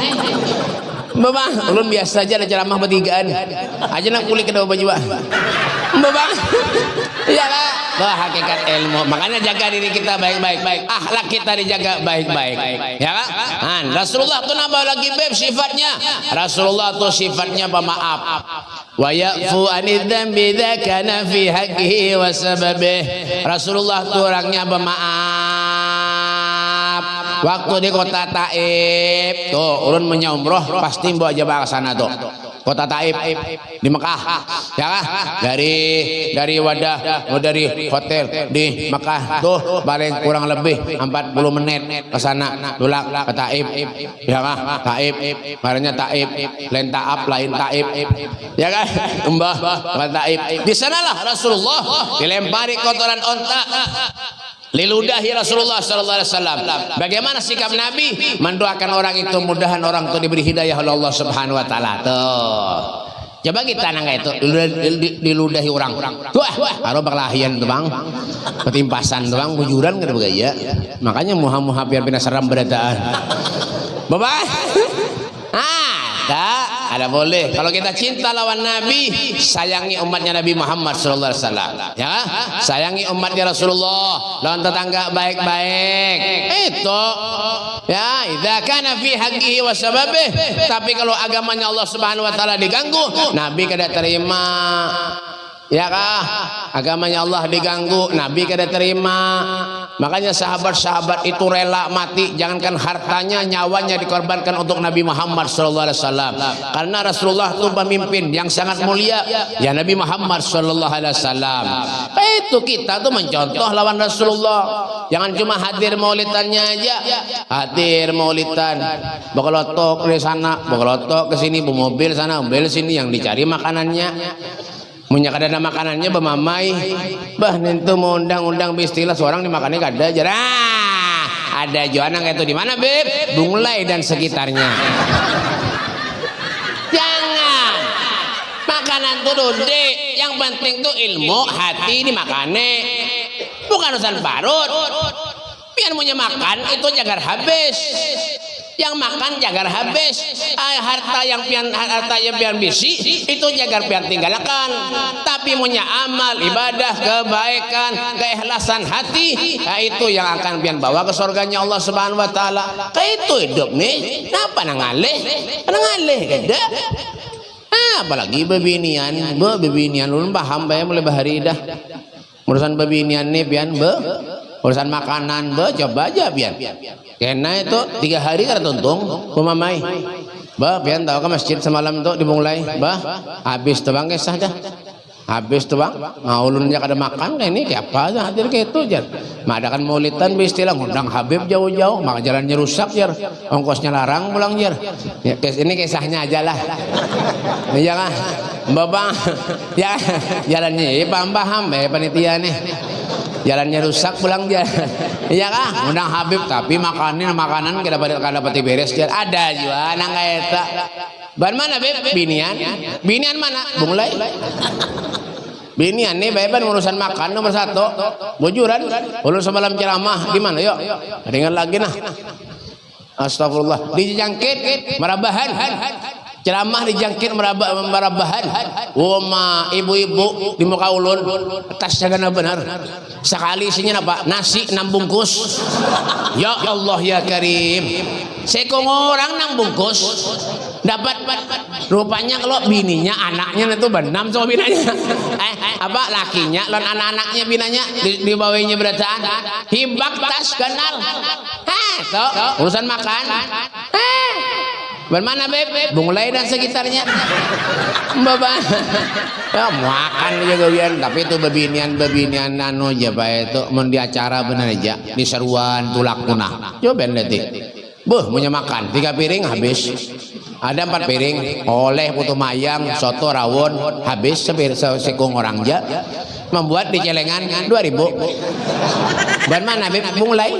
Bapak, ulun biasa aja ada ceramah bertigaan. Aja nak kulik kedua baju. Bapak. Iya kan? Bah, hakikat ilmu. Makanya jaga diri kita baik-baik. Baik. Akhlak kita dijaga baik-baik. Ya kan? Han, Rasulullah tuh nambah lagi beb sifatnya. Rasulullah tuh sifatnya pemaaf. Wa ya'fu anid dzambi kana fi wa. Rasulullah tuh orangnya pemaaf waktu di kota Taib. Tuh urun menyumroh pasti jabah ke sana tuh. Kota Taib di Mekah. Ya kah? Dari dari wadah oh, dari hotel di Mekah tuh paling kurang lebih 40 menit ke sana. Tulak ke Taib. Ya kah? Taib. Barangnya Taib. Lain Taab lain Taib. Ya kan Mbah Taib. Di sanalah Rasulullah dilempari kotoran onta Liludahi Rasulullah sallallahu alaihi wasallam. Bagaimana sikap Nabi mendoakan orang itu mudahan orang itu diberi hidayah oleh Allah Subhanahu wa taala. Coba kita nang itu diludahi orang. Wah, karo berlahian tuh bang, ketimpasan tuh bang, bujuran kan begaya. Makanya muha-muha biar bina seram berataan. Bapak, ada, ada boleh. Kalau kita cinta lawan Nabi, sayangi umatnya Nabi Muhammad Sallallahu Alaihi Wasallam. Ya, sayangi umatnya Rasulullah. Lawan tetangga baik-baik. Itu Ya, idza kana fi haqqihi. Tapi kalau agamanya Allah Subhanahu wa taala diganggu, Nabi kada terima. Ya kah? Agamanya Allah diganggu, Nabi kada terima. Makanya sahabat-sahabat itu rela mati, jangankan hartanya, nyawanya dikorbankan untuk Nabi Muhammad sallallahu alaihi wasallam. Karena Rasulullah itu pemimpin yang sangat mulia, ya Nabi Muhammad sallallahu alaihi wasallam. Itu kita tuh mencontoh lawan Rasulullah. Jangan cuma hadir maulidannya aja. Hadir maulidan. Bokolotok di sana, bokolotok ke sini, mobil sana, mobil sini yang dicari makanannya. Munya kada ada makanannya bemamai. Bah nentu mau undang-undang istilah seorang dimakannya kada aja. Ah, ada joana itu di mana, Beb? Bunglai dan sekitarnya. Jangan. Makanan tuh dode. Yang penting tuh ilmu, hati dimakane. Bukan urusan parut. Biar punya makan itu jagar habis yang makan jagar habis. Ah, harta yang pian harta yang pian bisi itu jagar pian tinggalkan. Tapi punya amal ibadah kebaikan keikhlasan hati nah, itu yang akan pian bawa ke surganya Allah Subhanahu wa taala. Kayak itu hidup nih kenapa nangaleh nangaleh kada apalagi bebinian be bebinian ulun paham bayar mulai bahari dah. Urusan bebinian nih pian be urusan makanan be coba aja pian karena itu tiga hari kan tuntung pemamai. Bah, pian tahu ke masjid semalam itu dimulai. Bah, habis tuh bang kisah dah. Habis tuh bang, ngaulunnya kada makan kayak ini kayak apa aja hadir kayak itu jar. Madakan maulidan istilah ngundang Habib jauh-jauh, maka jalannya rusak jar, ongkosnya larang pulang jar. Ya, ini kisahnya aja lah. Iya kan, bapak, ya jalannya, ya paham paham, ya panitia nih jalannya rusak pulang dia. Iya kah? Undang Habib tapi makanin makanan kita dapat kada dapat beres. Dia ada juga nang eta ban mana beb? Binian. Binian mana? Mulai. Binian nih beban urusan makan nomor satu. Bujuran ulun semalam ceramah. Di mana yuk? Ringan lagi nah. Astagfirullah. Dijangkit merabahan ceramah dijangkit merabahan. Wama ibu-ibu di muka ulun atas jaga benar. Sekali isinya apa? Nasi enam bungkus ya Allah ya Karim. Sekong orang enam bungkus dapat rupanya kalau bininya anaknya itu benam sama binanya. Eh, apa lakinya dan anak-anaknya binanya di, di bawahnya berataan. Hibak tas kenal. Heh urusan makan Bagaimana beb? Bunglai dan sekitarnya. Bapak. ya, makan juga biar tapi itu bebinian bebinian nano aja pak itu mau di acara benar aja di seruan tulak punah. Coba nanti. Buh, punya makan tiga piring habis. Ada empat piring, oleh putu mayang, soto rawon, habis sepir sekong orang aja. Membuat di celengan dua ribu. Bagaimana beb? Bunglai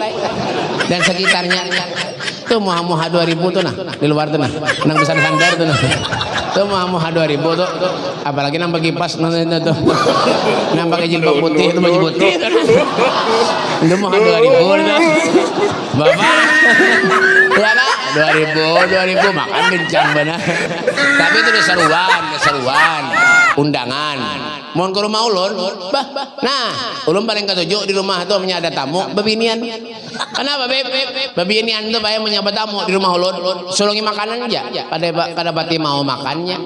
dan sekitarnya tuh muha muha dua ribu tuh nah di luar tuh nah. Nang besar sandar tuh nah. Tuh muha muha dua ribu tuh apalagi nang bagi pas nanti tuh. Nang pakai jilbab putih itu baju putih itu muha dua ribu tuh bapak. Ya ribu dua ribu makan bincang benar tapi itu seruan seruan. Undangan mohon ke rumah ulun. Bah nah ulun paling ketujuh di rumah tuh punya ada tamu bebinian. Kenapa beb? Bebinian tuh bayar menyapa tamu di rumah ulun. Sulungi makanan aja. Pada pada pati mau makannya.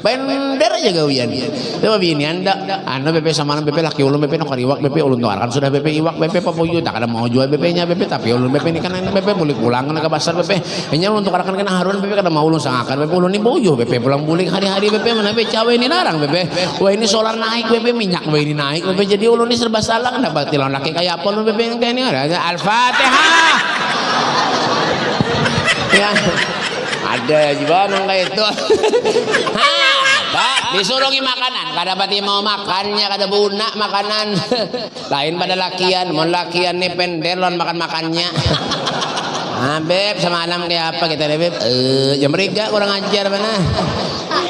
Bender aja gawian. Itu bebinian dak. Anu bebe sama bebe laki ulun bebe nak iwak. Bebe ulun tuarkan sudah bebe iwak. Bebe papuyu tak ada mau jual bebe nya bebe tapi ulun bebe ini kan bebe boleh pulang ke pasar bebe ini ulun tukarkan kena harun bebe kada mau ulun sangakan. Bebe ulun ini boyo bebe pulang bulik hari-hari bebe mana bebe cawe ini larang bebe wah ini solar naik bebe minyak bebe ini naik bebe jadi ulun ini serba salah dapat tilon laki kayak apa ulun bebe kayak ini ada al-fatihah ya ada juga nang kayak itu Pak, disuruhi makanan, kada pati mau makannya, kada buna makanan. Lain pada lakian, mau lakian nih pendelon makan makannya. Ah, beb, semalam kayak apa kita, beb? Eh, jam kurang ajar mana?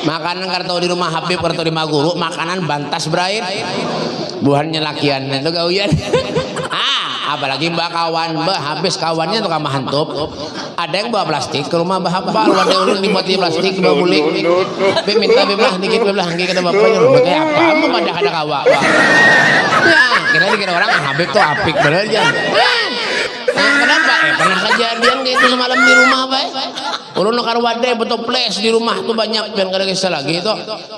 Makanan kartu di rumah Habib kartu di Maguru makanan bantas berair buhannya lakian itu gauyan ah apalagi mbak kawan. Mbak habis kawannya tukang mahantub ada yang bawa plastik ke rumah mbak apa lu ada ulun dibuat di plastik bawa mulik Beb minta beb lah dikit beb lah nggih kata bapaknya rumah kayak apa? Mau pada ada kawa ya kira kira orang Habib tuh apik bener Nah, kenapa? Eh, pernah kejadian kayak itu semalam di rumah, Pak. Ulun nukar wadai betul place di rumah tuh banyak yang kada kisah lagi itu.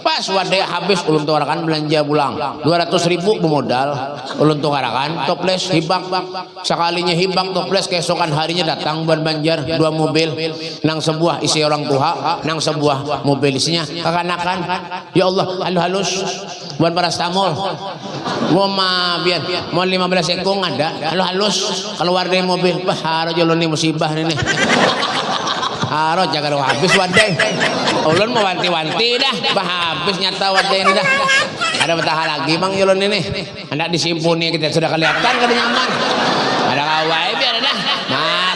Pas wadai habis ulun tuh kan belanja pulang. 200 ribu bermodal. Ulun tuh kan toples hibak. Sekalinya hibak toples keesokan harinya datang ban banjar dua mobil nang sebuah isi orang tua, nang sebuah mobil isinya kekanakan. Ya Allah, halus-halus buat parastamol. Gua mah biar mau 15 ekong ada. Halus-halus keluar dari mobil. Bah, harus nih musibah ini. Harus jaga habis wadai. Ulun mau wanti-wanti dah. Bah, habis nyata wadai ini dah. Ada betah lagi bang Yulun ini. Hendak disimpuni kita sudah kelihatan kada nyaman. Ada kawai biar dah.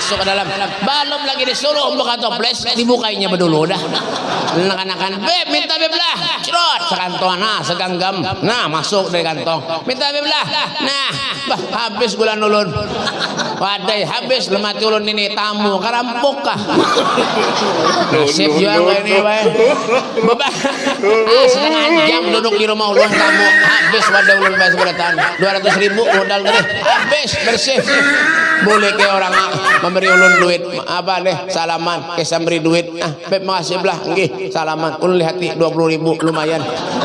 Masuk ke dalam. Belum lagi disuruh buka toples, dibukainya bedulu dah. Anak-anakan, beb minta beb lah. Cerot sekantong nah seganggam. Nah masuk dari kantong. Minta beb lah. Nah, bah, habis gula ulun. Wadai habis lemati ulun ini tamu karampok kah? Nasib juga kayak ini bae. Bebah. Ah, setengah jam duduk di rumah ulun tamu habis wadah ulun bayar seberatan 200 ribu modal tadi habis bersih boleh ke orang memberi ulun duit apa deh salaman. Kisah beri duit. Ah beb makasih belah nggih. Salaman. Ulun lihat 20 ribu lumayan.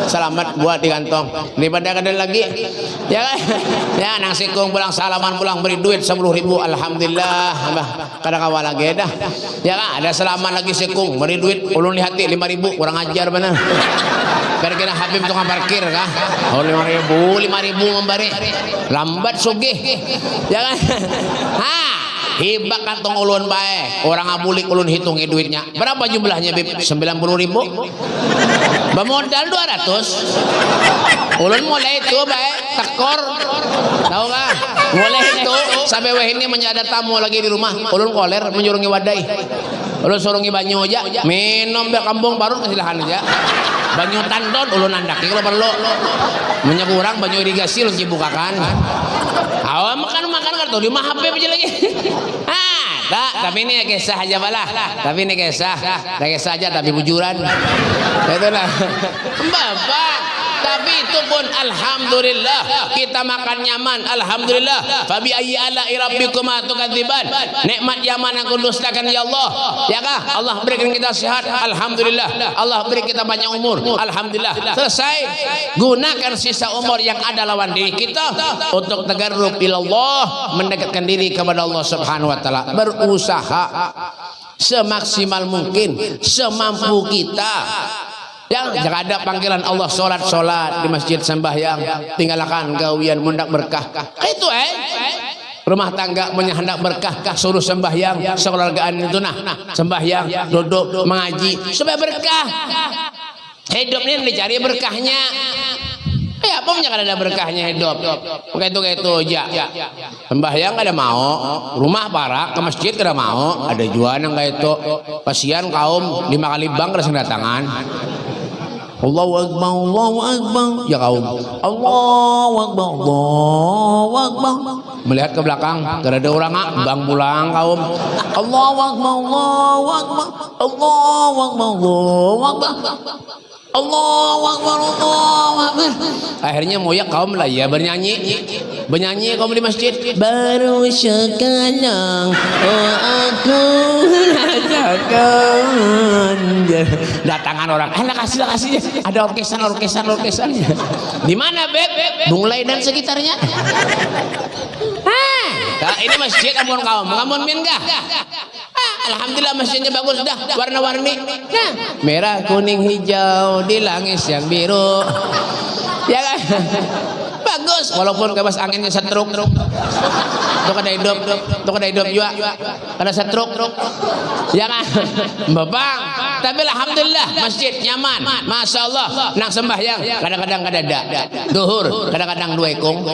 Selamat buat di kantong. Daripada kada lagi. Ya kan? Ya nang sikung pulang salaman pulang beri duit 10 ribu. Alhamdulillah. Bah kada kawal lagi dah. Ya kan? Ada selaman lagi sikung beri duit. Ulun lihat 5 ribu kurang ajar benar kira-kira Habib tukang parkir kah? Oh 5 ribu 5 ribu memberi lambat sugih. Ya kan? Ha hibak kantong ulun bae. Orang abulik ulun hitungi duitnya. Berapa jumlahnya bib? 90 ribu? Bemodal 200 ulun mulai itu bae tekor. Tahu nggak mulai itu sampai weh ini menjadi tamu lagi di rumah. Ulun koler menyurungi wadai ulun surungi banyu aja minum biar kampung baru kesilahan aja. Banyu tandon ulun andaki kalau perlu minyak kurang banyu irigasi ulun cibukakan. Awak makan makan kartu di mah HP aja lagi. Ah tak tapi ini kisah aja malah tapi ini kisah kisah aja tapi bujuran. Itulah bapak tapi itu pun alhamdulillah. Kita makan nyaman alhamdulillah. Fabi ayyi ala rabbikum tukadziban nikmat Yaman yang kudustakan ya Allah. Ya kah? Allah berikan kita sehat alhamdulillah. Allah beri kita banyak umur alhamdulillah. Selesai. Gunakan sisa umur yang ada lawan diri kita untuk tagarrub ilallah mendekatkan diri kepada Allah Subhanahu wa taala. Berusaha semaksimal mungkin semampu kita Ya, jangan ada panggilan Allah solat solat di masjid sembahyang, tinggalkan gawian mundak berkah. Itu eh. Rumah tangga punya hendak berkah, suruh sembahyang, sekeluargaan itu nah, sembahyang, duduk, mengaji supaya berkah. Hidup ini dicari berkahnya. Eh apa punya ada berkahnya hidup? Kayak itu kayak itu aja. Sembahyang ada mau, rumah para ke masjid kada mau, ada jualan yang kayak itu. Kasihan kaum lima kali bang kada datangan. Allahu Akbar, Allahu Akbar. Ya kaum. Allahu Akbar, Allahu Akbar. Melihat ke belakang, tidak ada orang bang pulang kaum. Allahu Akbar, Allahu Akbar. Allahu Akbar, Allahu Akbar. Allahu Akbar, Allahu Akbar. Akhirnya moyak kaum lah ya bernyanyi. Bernyanyi kaum di masjid. Baru sekarang oh aku rasakan. Datangan orang. Eh kasih kasih. Ada orkesan orkesan orkesan. Di mana beb? Bunglai dan sekitarnya. Hah, nah, ini masjid ampun kaum. Ngamun min gak? Ah, Alhamdulillah masjidnya bagus dah warna-warni. Nah, merah kuning hijau di langit yang biru. Ya kan walaupun kebas anginnya setruk. Tuh kada hidup. Tuh kada hidup juga. Kada setruk. Ya kan? Babang tapi alhamdulillah masjid nyaman. Masya Allah nang sembahyang kadang-kadang kada ada. Duhur kadang-kadang dua ekong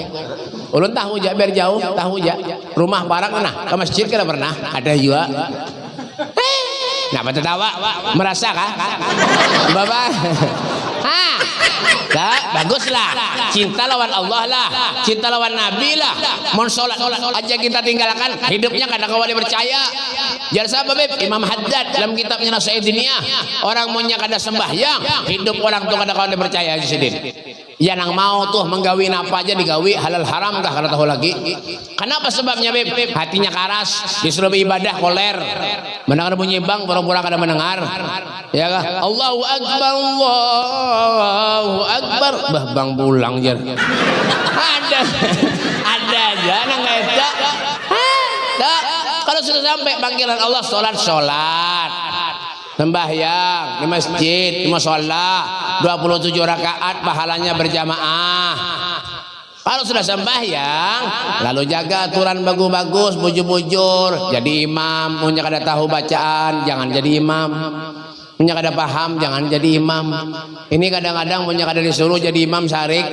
ulun tahu ja biar jauh tahu ja rumah barang nah ke masjid kada pernah? Ada juga. Kenapa tertawa? Merasa kah? Bapak. Ha. Baguslah. Cinta lawan Allah lah. Cinta lawan Nabi lah. Mon sholat aja kita tinggalkan. Hidupnya kadang kawali percaya. Jangan sabar beb. Imam Haddad dalam kitabnya Nasihat Dunia. Orang punya kada sembahyang. Hidup orang tuh kada kawali percaya aja sedih. Ya nang mau tuh menggawin apa aja digawi halal haram kah kada tahu lagi. Kenapa sebabnya beb? Hatinya karas, disuruh ibadah koler. Mendengar bunyi bang pura-pura kada mendengar. Ya kah? Allahu akbar Allahu akbar. Bah bang pulang jar. Ada ada aja nang eta. Dah, kalau sudah sampai panggilan Allah sholat sholat sembahyang di masjid di musola. 27 rakaat pahalanya berjamaah. Kalau sudah sembahyang lalu jaga aturan bagus-bagus bujur-bujur. Jadi imam punya kada tahu bacaan jangan jadi imam. Punya kada paham jangan jadi imam. Ini kadang-kadang punya kada disuruh jadi imam syarik.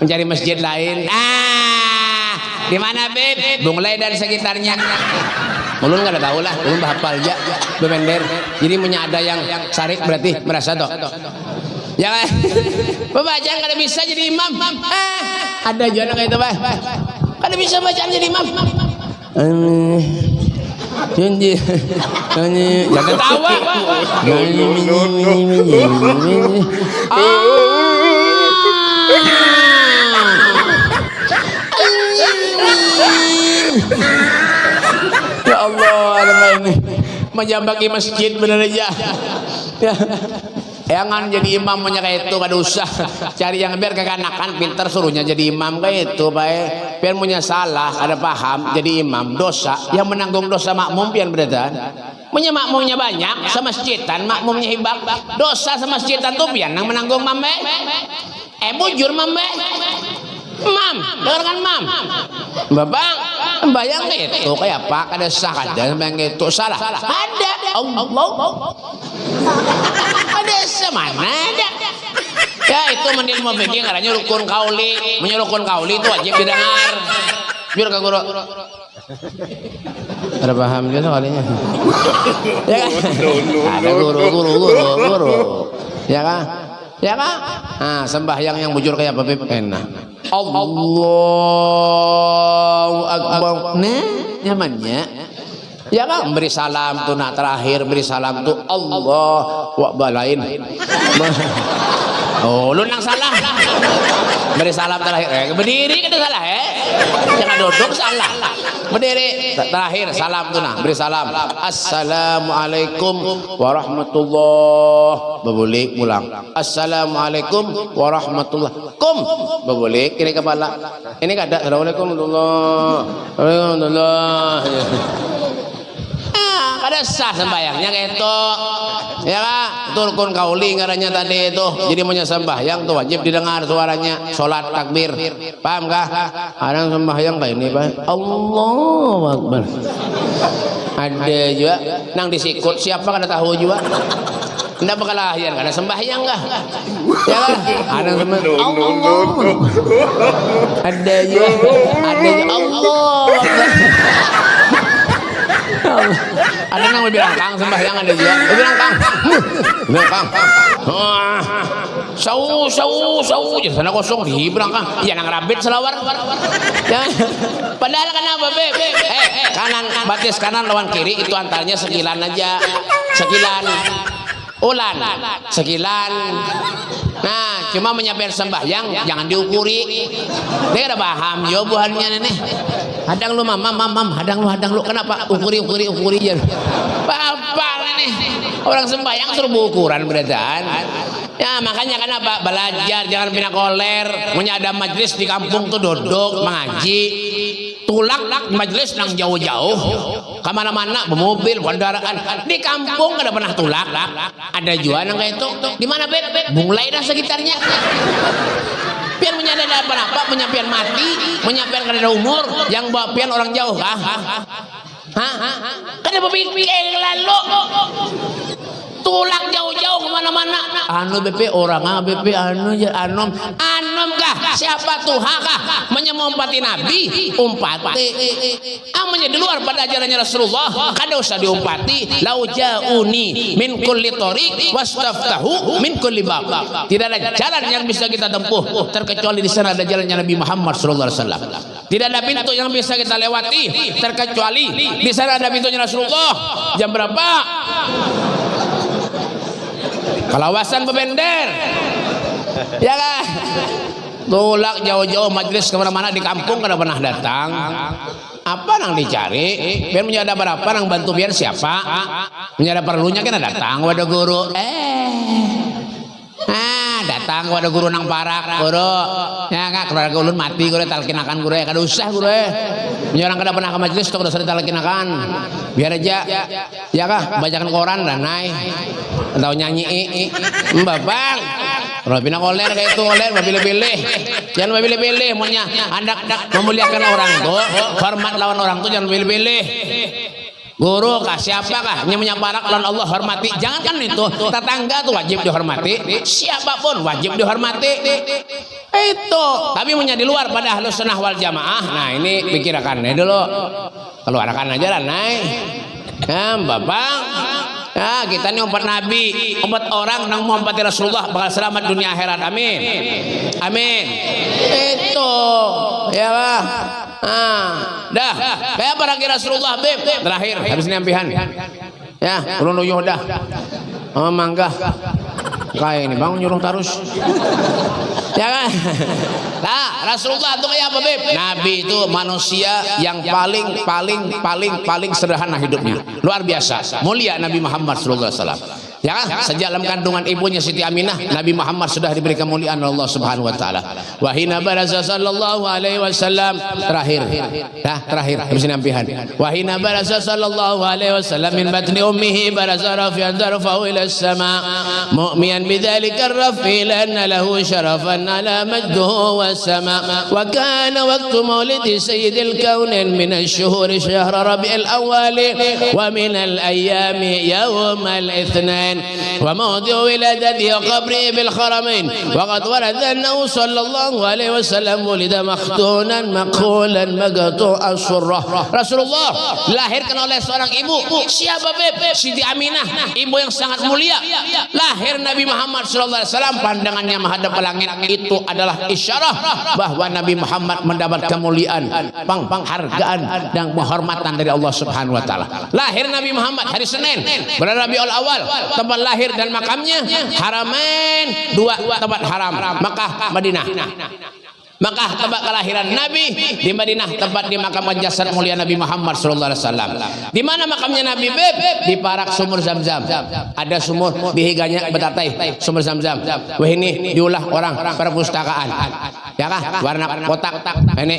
Mencari masjid lain. Ah di mana beb? Bunglai dan sekitarnya Ulun nggak ada tahu lah, ulun hafal aja, bemender. Jadi punya ada yang sarik berarti merasa toh. Ya kan? Pembacaan kada bisa jadi imam. Eh, ada juga kayak itu, Pak. Kada bisa bacaan jadi imam. Eh, Janji, janji, jangan tawa. Ya Allah, ada ini menjambaki masjid bener aja. Ya. Jangan jadi imam punya kayak itu kada usah cari yang biar kekanakan pinter suruhnya jadi imam kayak itu baik biar punya salah ada paham jadi imam dosa yang menanggung dosa makmum pian berdan punya makmumnya banyak sama masjidan makmumnya hibak dosa sama masjidan tuh pian yang menanggung mambe eh bujur mambe Mam, dengarkan mam. Bapak, bayang itu kayak apa? Ada sah ada yang itu salah. Ada. Allah. Ada semana ada. Ya itu menil mau bikin karena rukun kauli, menyurukun kauli itu wajib didengar. Biar ke guru. Ada paham juga kalinya. ya kan? Ada guru, guru, guru, guru. Ya kan? Ya kan? Nah, sembahyang yang bujur kayak apa Beb? Enak. Allahu Akbar. Nah, nyamannya. Ya kan beri salam tuh nah terakhir beri salam tuh Allah wa balain. Oh, lu nang salah. Beri salam terakhir. Eh, berdiri kita salah eh. Jangan duduk salah. Berdiri terakhir salam tuh nah beri salam. Assalamualaikum warahmatullah. Bebulik pulang. Assalamualaikum warahmatullah. Kum bebulik kiri kepala. Ini kada. Assalamualaikum warahmatullah. Waalaikumsalam. Kada sah sembahyangnya itu ya itu rukun kauli ngarannya tadi itu jadi punya sembahyang tuh wajib didengar suaranya sholat takbir paham kah ada sembahyang kayak ini pak Allah Akbar ada juga nang disikut siapa kada tahu juga Anda bakal lahir kada sembahyang kah? Ya kan? Ada sembahyang. Allah. Ada juga. Ada juga. Allah. Ada yang bilang kang sembahyang ada juga dia bilang kang bilang kang ah, sau sau sau. Ya sana kosong. Di bilang kang. Iya nang rabit selawar. Ya. Padahal kenapa beb eh kanan batis kanan lawan kiri. Itu antaranya sekilan aja. Sekilan. Ulan. Sekilan nah cuma menyampaikan sembahyang jangan diukuri. Dia ada paham yo buahnya nenek hadang lu mam mam mam hadang lu hadang lu. Kenapa? Ukuri ukuri ukuri ya. Apa nih orang sembahyang suruh ukuran beradaan ya makanya kenapa? Belajar jangan pindah koler. Punya ada majelis di kampung tuh duduk mengaji tulak majelis nang jauh-jauh. Ke mana-mana bermobil kendaraan. Di kampung ada pernah tulak. Ada juga nang kayak itu. Di mana bet mulai dah sekitarnya. Pian menyadari apa-apa penyampaian mati. Penyampaian karena umur. Yang bawa pian orang jauh kah Hah? Kada berpikir lalu tulak jauh-jauh ke mana-mana. Anu BP orang ah BP anu anom. Anom kah? Siapa tuh kah menyemumpati Nabi? Umpati. Amanya di luar pada ajarannya Rasulullah kada usah diumpati. Lau jauni min kulli tariq wastaftahu min kulli bab. Tidak ada jalan yang bisa kita tempuh terkecuali di sana ada jalannya Nabi Muhammad sallallahu alaihi wasallam. Tidak ada pintu yang bisa kita lewati terkecuali di sana ada pintunya Rasulullah. Jam berapa kelawasan bebender. Ya kan? Tulak jauh-jauh majelis ke mana-mana di kampung kada pernah datang. Apa nang dicari? Biar punya ada berapa nang bantu biar siapa? Punya ada perlunya kan datang wadah guru. Eh Ah, datang kepada guru nang parak, guru. Ya enggak keluarga ulun mati guru talkinakan guru kada usah guru. Punya orang kada pernah ke majelis kada usah ditalkinakan. Biar aja. Ya kah bacakan koran dan naik atau nyanyi i, i. Mbak Bang. Pindah koler kayak itu koler, mau pilih-pilih. Jangan mau pilih-pilih, maunya anda memuliakan orang tuh, hormat lawan orang tuh jangan pilih-pilih. Guru kah siapa kah? Yang menyaparak lawan Allah hormati. Jangan kan itu tetangga tuh wajib dihormati. Siapa pun wajib dihormati. Itu. Tapi punya di luar pada halus sunnah wal jamaah. Nah ini pikirkan dulu. Keluarkan aja lah naik ya bapak Ya, kita ini umat Nabi, umat orang yang mengumpati Rasulullah bakal selamat dunia akhirat. Amin. Amin. Itu ya lah. Ah, dah. Kayak para kira Rasulullah beb. Terakhir habis nyampihan. Ya, ulun uyuh dah. Oh, mangga. Kayak ini bang nyuruh tarus. ya kan? Nah, Rasulullah itu kayak apa, Beb? Nabi itu manusia yang paling paling paling paling sederhana hidupnya. Luar biasa. Mulia Nabi Muhammad sallallahu alaihi wasallam. Ya? Sejak dalam kandungan ibunya Siti Aminah, Nabi Muhammad sudah diberi kemuliaan Allah Subhanahu wa taala. Wa hina baraza sallallahu alaihi wasallam terakhir. Dah, terakhir habis nampihan. Wa hina baraza sallallahu alaihi wasallam min batni ummihi baraza rafi'an darfahu ila as-sama mu'miyan bidzalika ar-rafi lanna lahu sharafan ala majduhu was-sama wa kana waqtu maulidi sayyidil kaunin min ash-shuhur shahr rabi'il awwal wa min al-ayyami yawm al-ithnain وموضع ولادته وقبره بالحرمين وقد ورد أنه صلى الله عليه وسلم ولد مختونا مقهولا مقطوع السرة رسول الله dilahirkan oleh seorang ibu siapa beb Siti Aminah ibu yang sangat mulia lahir Nabi Muhammad SAW pandangannya menghadap ke langit itu adalah isyarah bahwa Nabi Muhammad mendapat kemuliaan pang penghargaan dan penghormatan dari Allah Subhanahu wa taala lahir Nabi Muhammad hari Senin bulan Rabiul Awal tempat lahir dan makamnya Haramain dua tempat haram. Makkah Madinah Makkah tempat kelahiran Nabi di Madinah tempat dimakamkan jasad mulia Nabi Muhammad sallallahu alaihi wasallam. Di mana makamnya Nabi Beb? Di parak sumur Zam-Zam. Ada sumur di higanya betatai sumur Zam-Zam. Wah ini diulah orang perpustakaan. Ya kah? Warna kotak. Ini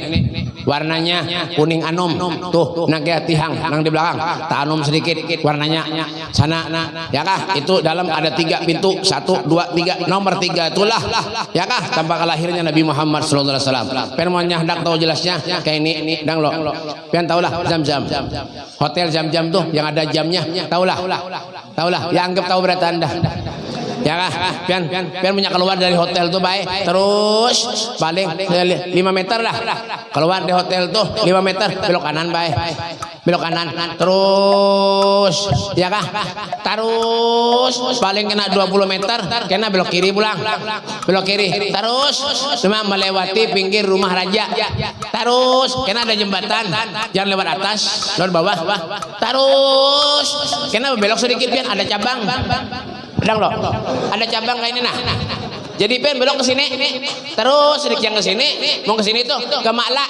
warnanya kuning anum. Tuh nang tihang nang di belakang. Tak anum sedikit warnanya sana. Ya kah? Itu dalam ada tiga pintu. Satu, dua, tiga. Nomor tiga itulah. Ya kah? Tempat kelahirannya Nabi Muhammad sallallahu alaihi wasallam. Pen mau hendak tahu jelasnya kayak ini ini dang lo. Pian tahulah jam-jam. Hotel jam-jam tuh yang ada jamnya, tahulah. Tahulah, ya anggap tahu berarti Anda. Ya kah? Pian pian punya keluar dari hotel tuh baik. Terus paling 5 meter lah. Keluar di hotel tuh 5 meter belok kanan baik. Belok kanan. Terus ya kah? Terus paling kena 20 meter kena belok kiri pulang. Belok kiri. Terus cuma melewati pinggir rumah raja. Terus kena ada jembatan. Jangan lewat atas, lewat bawah. Terus kena belok sedikit pian ada cabang. Pedang lo. Ada cabang kayak ini nah. Jadi pen belok ke sini, terus sedikit yang ke sini, mau ke sini tuh. Ke Makla,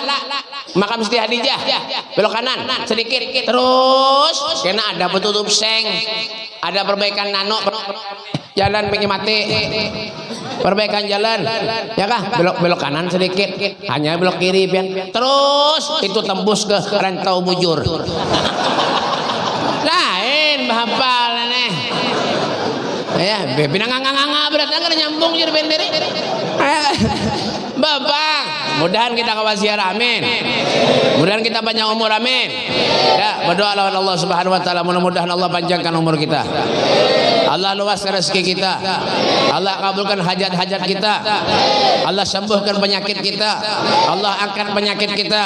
makam Siti Hadijah, belok kanan. Sedikit, terus. Kena ada petutup seng, ada perbaikan nano, jalan pengen mati, perbaikan jalan, ya kah? Belok belok kanan sedikit, hanya belok kiri pian, terus. Itu tembus ke rantau bujur. Ya pinang nganga berarti kan nyambung jadi benderi Bapak mudahan kita kawasiar amin. Mudahan kita panjang umur amin. Ya berdoa lawan Allah subhanahu wa ta'ala mudah-mudahan Allah panjangkan umur kita Allah luaskan rezeki kita. Allah kabulkan hajat-hajat kita. Allah sembuhkan penyakit kita. Allah angkat penyakit kita.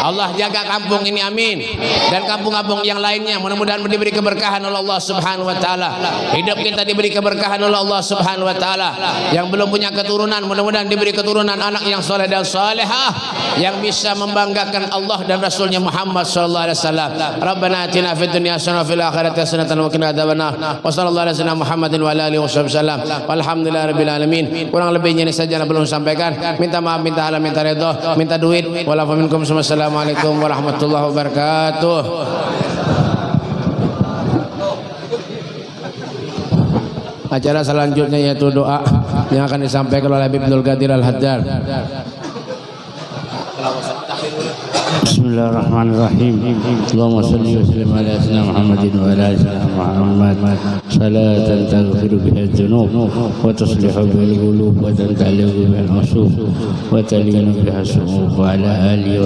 Allah jaga kampung ini amin. Dan kampung-kampung yang lainnya mudah-mudahan diberi keberkahan oleh Allah subhanahu wa ta'ala. Hidup kita diberi keberkahan oleh Allah subhanahu wa ta'ala. Yang belum punya keturunan mudah-mudahan diberi keturunan anak yang soleh dan solehah yang bisa membanggakan Allah dan Rasulnya Muhammad sallallahu alaihi wasallam. Rabbana atina fid dunya hasanah fil akhirati hasanah wa qina adzabannar wa sallallahu wasallam Muhammadin wa alihi wasallam. Walhamdulillahi rabbil alamin. Kurang lebihnya ini saja yang belum sampaikan. Minta maaf minta halam minta redha minta duit. Wala assalamualaikum warahmatullahi wabarakatuh. Acara selanjutnya yaitu doa yang akan disampaikan oleh Habib Abdul Qadir Al-Haddad Bismillahirrahmanirrahim Allahumma salli wa sallim ala sayyidina Muhammadin wa ala ali sayyidina Muhammad salatan taghfiru biha dhunub wa tuslihu bil qulub wa tantaliqu bil usub wa talinu biha su'ub wa ala alihi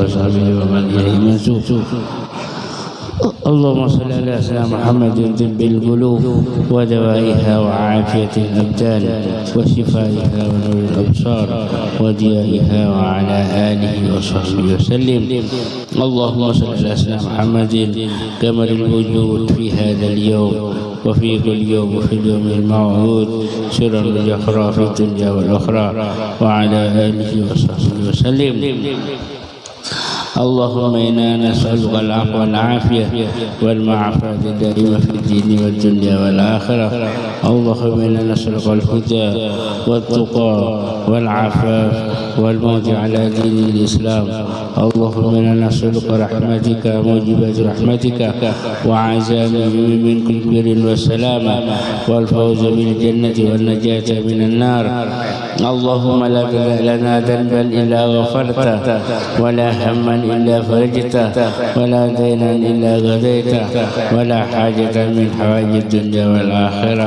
اللهم صل على سيدنا محمد طب القلوب ودوائها وعافية الأبدان وشفائها ونور الأبصار وضيائها وعلى آله وصحبه وسلم. اللهم صل على سيدنا محمد كمل الوجود في هذا اليوم وفي كل يوم وفي اليوم الموعود سرا بالأخرى في الدنيا والأخرى وعلى آله وصحبه وسلم. اللهم إنا نسألك العفو والعافية والمعافاة الدائمة في الدين والدنيا والآخرة. اللهم إنا نسألك الهدى والتقى والعفاف والموت على دين الإسلام. اللهم إنا نسألك رحمتك موجبات رحمتك وعزائم من كل بر والسلامة والفوز بالجنة والنجاة من النار. اللهم لا لنا ذنبا إلا غفرته ولا هما إلا فرجته ولا دينا إلا غديته ولا حاجة من حوائج الدنيا والآخرة.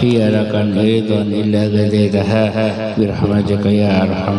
هي لك أيضا إلا غديتها برحمتك يا أرحم